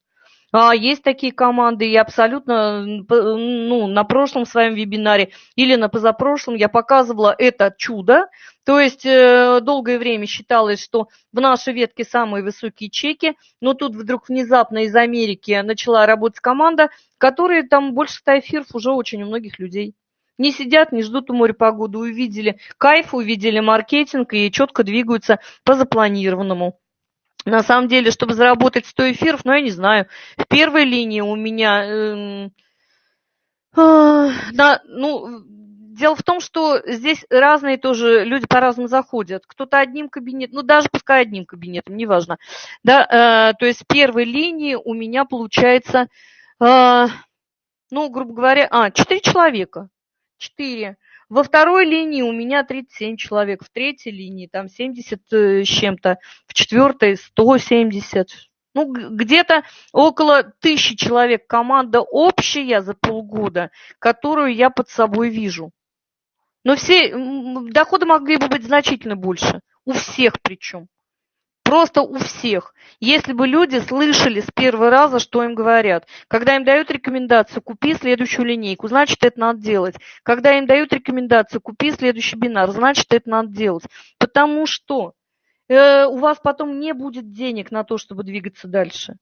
А, есть такие команды, и абсолютно ну, на прошлом своем вебинаре или на позапрошлом я показывала это чудо. То есть э, долгое время считалось, что в нашей ветке самые высокие чеки, но тут вдруг внезапно из Америки начала работать команда, которые там больше 100 эфиров уже очень у многих людей. Не сидят, не ждут у моря погоду, увидели кайф, увидели маркетинг и четко двигаются по запланированному. На самом деле, чтобы заработать 100 эфиров, ну, я не знаю, в первой линии у меня... Э, э, да, ну, дело в том, что здесь разные тоже люди по-разному заходят. Кто-то одним кабинетом, ну, даже пускай одним кабинетом, неважно. Да, э, то есть первой линии у меня получается, э, ну, грубо говоря, а, 4 человека. 4. Во второй линии у меня 37 человек, в третьей линии там 70 э, с чем-то, в четвертой 170. Ну, где-то около тысячи человек команда общая за полгода, которую я под собой вижу. Но все доходы могли бы быть значительно больше. У всех причем. Просто у всех. Если бы люди слышали с первого раза, что им говорят. Когда им дают рекомендацию, купи следующую линейку, значит, это надо делать. Когда им дают рекомендацию, купи следующий бинар, значит, это надо делать. Потому что э, у вас потом не будет денег на то, чтобы двигаться дальше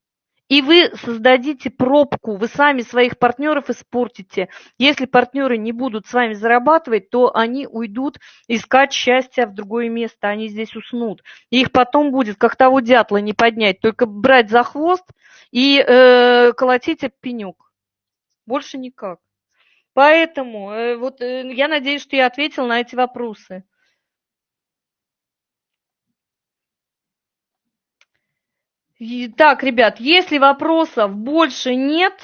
и вы создадите пробку, вы сами своих партнеров испортите. Если партнеры не будут с вами зарабатывать, то они уйдут искать счастье в другое место, они здесь уснут. И их потом будет, как того дятла, не поднять, только брать за хвост и э, колотить об пенек. Больше никак. Поэтому э, вот э, я надеюсь, что я ответил на эти вопросы. Так, ребят, если вопросов больше нет,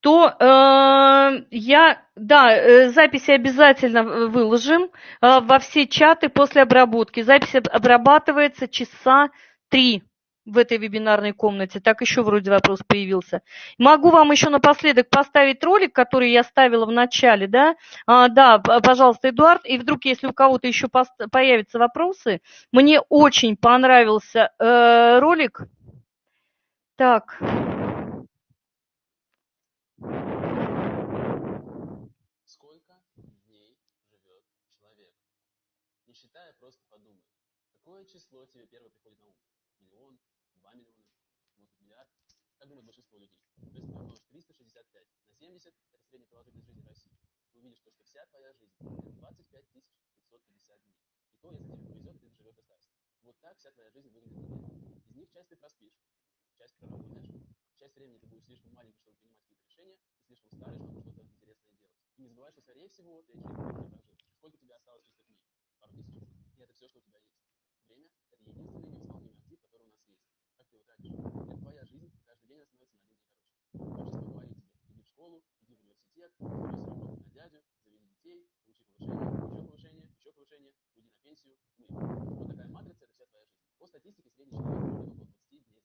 то э, я, да, э, записи обязательно выложим э, во все чаты после обработки. Запись обрабатывается часа три в этой вебинарной комнате. Так еще вроде вопрос появился. Могу вам еще напоследок поставить ролик, который я ставила в начале, да? А, да, пожалуйста, Эдуард. И вдруг, если у кого-то еще появятся вопросы, мне очень понравился э, ролик. Так. Сколько дней живет человек? Не считая, просто подумай. Какое число тебе первое на ум? Миллион, 2 миллиона, может быть миллиард. Думает большинство людей? То есть ты умножишь 365 на 70, это средняя продолжительность жизни России. Ты увидишь, то, что вся твоя жизнь – это 25 550 дней. И то, если тебе повезет, ты доживешь до старости. Вот так вся твоя жизнь выглядит неделя. Из них часть ты проспишь, часть проработаешь, часть времени ты будешь слишком маленький, чтобы принимать какие-то решения, и слишком старый, чтобы что-то интересное делать. И не забывай, что, скорее всего, ты эти жизни прожил. Сколько тебе осталось чистых дней? Пару тысяч. И это все, что у тебя есть. Время – это единственный невосполнимый актив, который у нас есть как ты его тратишь. Это твоя жизнь, каждый день становится на один день короче. Общество говорит тебе, иди в школу, иди в университет, брось работать на дядю, заведи детей, получи повышение, еще повышение, еще повышение, уйди на пенсию, умри. Вот такая матрица – это вся твоя жизнь. По статистике средний человек живет около 20 дней за год.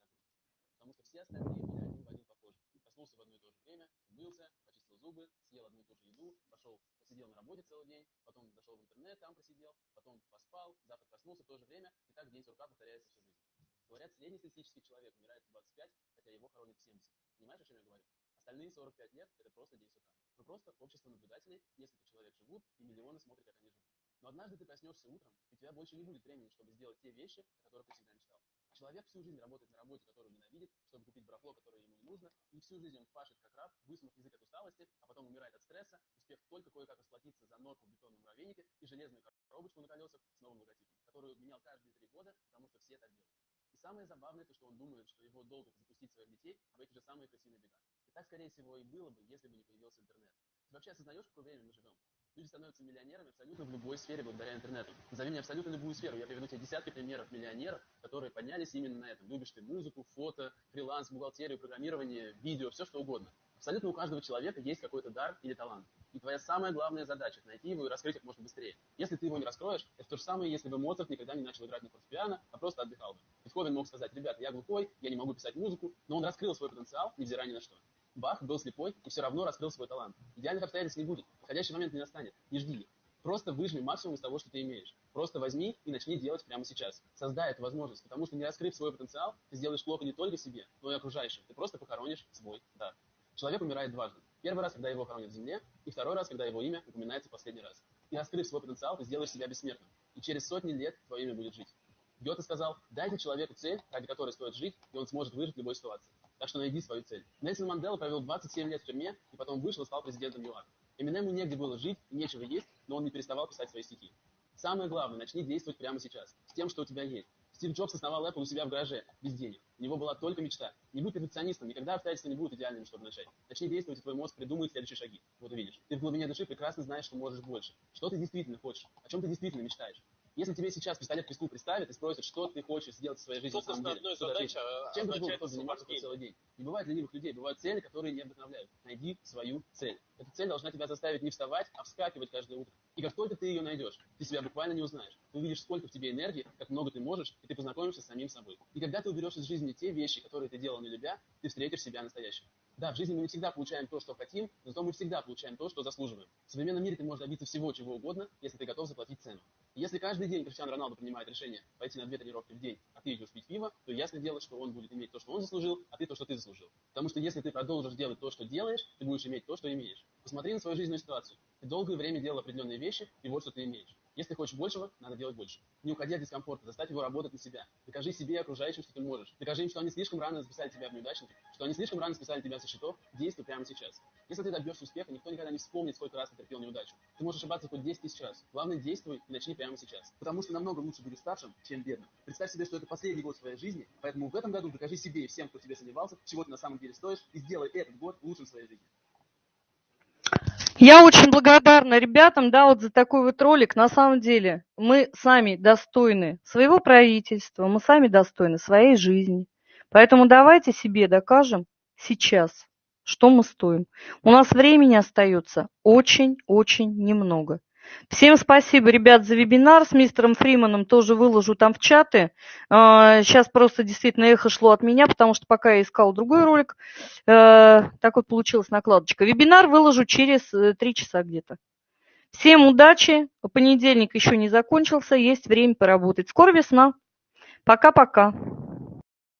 Потому что все остальные были один в один похожи. Проснулся в одно и то же время, умылся, почистил зубы, съел одну и ту же еду, пошел, посидел на работе целый день, потом зашел в интернет, там просидел, потом поспал, завтра проснулся в то же время, и так день сурка повторяется всю жизнь. Говорят, среднестатистический человек умирает в 25, хотя его хоронят в 70. Понимаешь, о чем я говорю? Остальные 45 лет – это просто день сурка. Мы просто общество наблюдателей, несколько человек живут, и миллионы смотрят, как они живут. Но однажды ты проснешься утром, и у тебя больше не будет времени, чтобы сделать те вещи, о которых ты всегда мечтал. Человек всю жизнь работает на работе, которую ненавидит, чтобы купить барахло, которое ему не нужно, и всю жизнь он пашет как раб, высунув язык от усталости, а потом умирает от стресса, успев только кое-как расплатиться за норку в бетонном муравейнике и железную коробочку на колесах с новым логотипом, которую менял каждые три года, потому что все так делают самое забавное, то, что он думает, что его долг запустить своих детей в эти же самые крысиные бега. И так, скорее всего, и было бы, если бы не появился интернет. Ты вообще осознаешь, в какое время мы живем? Люди становятся миллионерами абсолютно в любой сфере благодаря интернету. Назови мне абсолютно любую сферу. Я приведу тебе десятки примеров миллионеров, которые поднялись именно на этом. Любишь ты музыку, фото, фриланс, бухгалтерию, программирование, видео, все что угодно. Абсолютно у каждого человека есть какой-то дар или талант. И твоя самая главная задача – найти его и раскрыть как можно быстрее. Если ты его не раскроешь, это то же самое, если бы Моцарт никогда не начал играть на фортепиано, а просто отдыхал бы. Бетховен мог сказать, ребята, я глухой, я не могу писать музыку, но он раскрыл свой потенциал, невзирая ни на что. Бах был слепой и все равно раскрыл свой талант. Идеальных обстоятельств не будет, подходящий момент не настанет, не жди Просто выжми максимум из того, что ты имеешь. Просто возьми и начни делать прямо сейчас. Создай эту возможность, потому что не раскрыв свой потенциал, ты сделаешь плохо не только себе, но и окружающим. Ты просто похоронишь свой дар. Человек умирает дважды. Первый раз, когда его хоронят в земле, и второй раз, когда его имя упоминается последний раз. И раскрыв свой потенциал, ты сделаешь себя бессмертным. И через сотни лет твое имя будет жить. Гёте сказал, дайте человеку цель, ради которой стоит жить, и он сможет выжить в любой ситуации. Так что найди свою цель. Нельсон Мандела провел 27 лет в тюрьме, и потом вышел и стал президентом ЮАР. Эминему негде было жить и нечего есть, но он не переставал писать свои стихи. Самое главное, начни действовать прямо сейчас, с тем, что у тебя есть. Стив Джобс основал Apple у себя в гараже, без денег. У него была только мечта. Не будь перфекционистом, никогда обстоятельства не будут идеальными, чтобы начать. Начни действовать, и твой мозг придумает следующие шаги. Вот увидишь. Ты в глубине души прекрасно знаешь, что можешь больше. Что ты действительно хочешь, о чем ты действительно мечтаешь. Если тебе сейчас пистолет к виску представят и спросят, что ты хочешь сделать в своей жизни на самом деле, что ты задачи ответишь? Чем ты означает готов заниматься целый день? Не бывает ленивых людей, бывают цели, которые не вдохновляют. Найди свою цель. Эта цель должна тебя заставить не вставать, а вскакивать каждое утро. И как только ты ее найдешь, ты себя буквально не узнаешь. Ты увидишь, сколько в тебе энергии, как много ты можешь, и ты познакомишься с самим собой. И когда ты уберешь из жизни те вещи, которые ты делал не любя, ты встретишь себя настоящего. Да, в жизни мы не всегда получаем то, что хотим, но зато мы всегда получаем то, что заслуживаем. В современном мире ты можешь добиться всего, чего угодно, если ты готов заплатить цену. Если каждый день Криштиану Роналду принимает решение пойти на две тренировки в день, а ты идешь пить пиво, то ясно дело, что он будет иметь то, что он заслужил, а ты то, что ты заслужил. Потому что если ты продолжишь делать то, что делаешь, ты будешь иметь то, что имеешь. Посмотри на свою жизненную ситуацию. Ты долгое время делал определенные вещи, и вот что ты имеешь. Если хочешь большего, надо делать больше. Не уходи от дискомфорта, заставь его работать на себя. Докажи себе и окружающим, что ты можешь. Докажи им, что они слишком рано записали тебя в неудачники, что они слишком рано списали тебя со счетов. Действуй прямо сейчас. Если ты добьешься успеха, никто никогда не вспомнит, сколько раз ты терпел неудачу. Ты можешь ошибаться хоть 10 тысяч раз. Главное, действуй и начни прямо сейчас. Потому что намного лучше быть уставшим, чем бедным. Представь себе, что это последний год своей жизни, поэтому в этом году докажи себе и всем, кто тебе сомневался, чего ты на самом деле стоишь, и сделай этот год лучшим в своей жизни. Я очень благодарна ребятам, да, вот за такой вот ролик. На самом деле мы сами достойны своего правительства, мы сами достойны своей жизни. Поэтому давайте себе докажем сейчас, что мы стоим. У нас времени остается очень-очень немного. Всем спасибо, ребят, за вебинар. С мистером Фриманом тоже выложу там в чаты. Сейчас просто действительно эхо шло от меня, потому что пока я искал другой ролик, э, так вот получилась накладочка. Вебинар выложу через э, три часа где-то. Всем удачи. Понедельник еще не закончился, есть время поработать. Скоро весна. Пока-пока.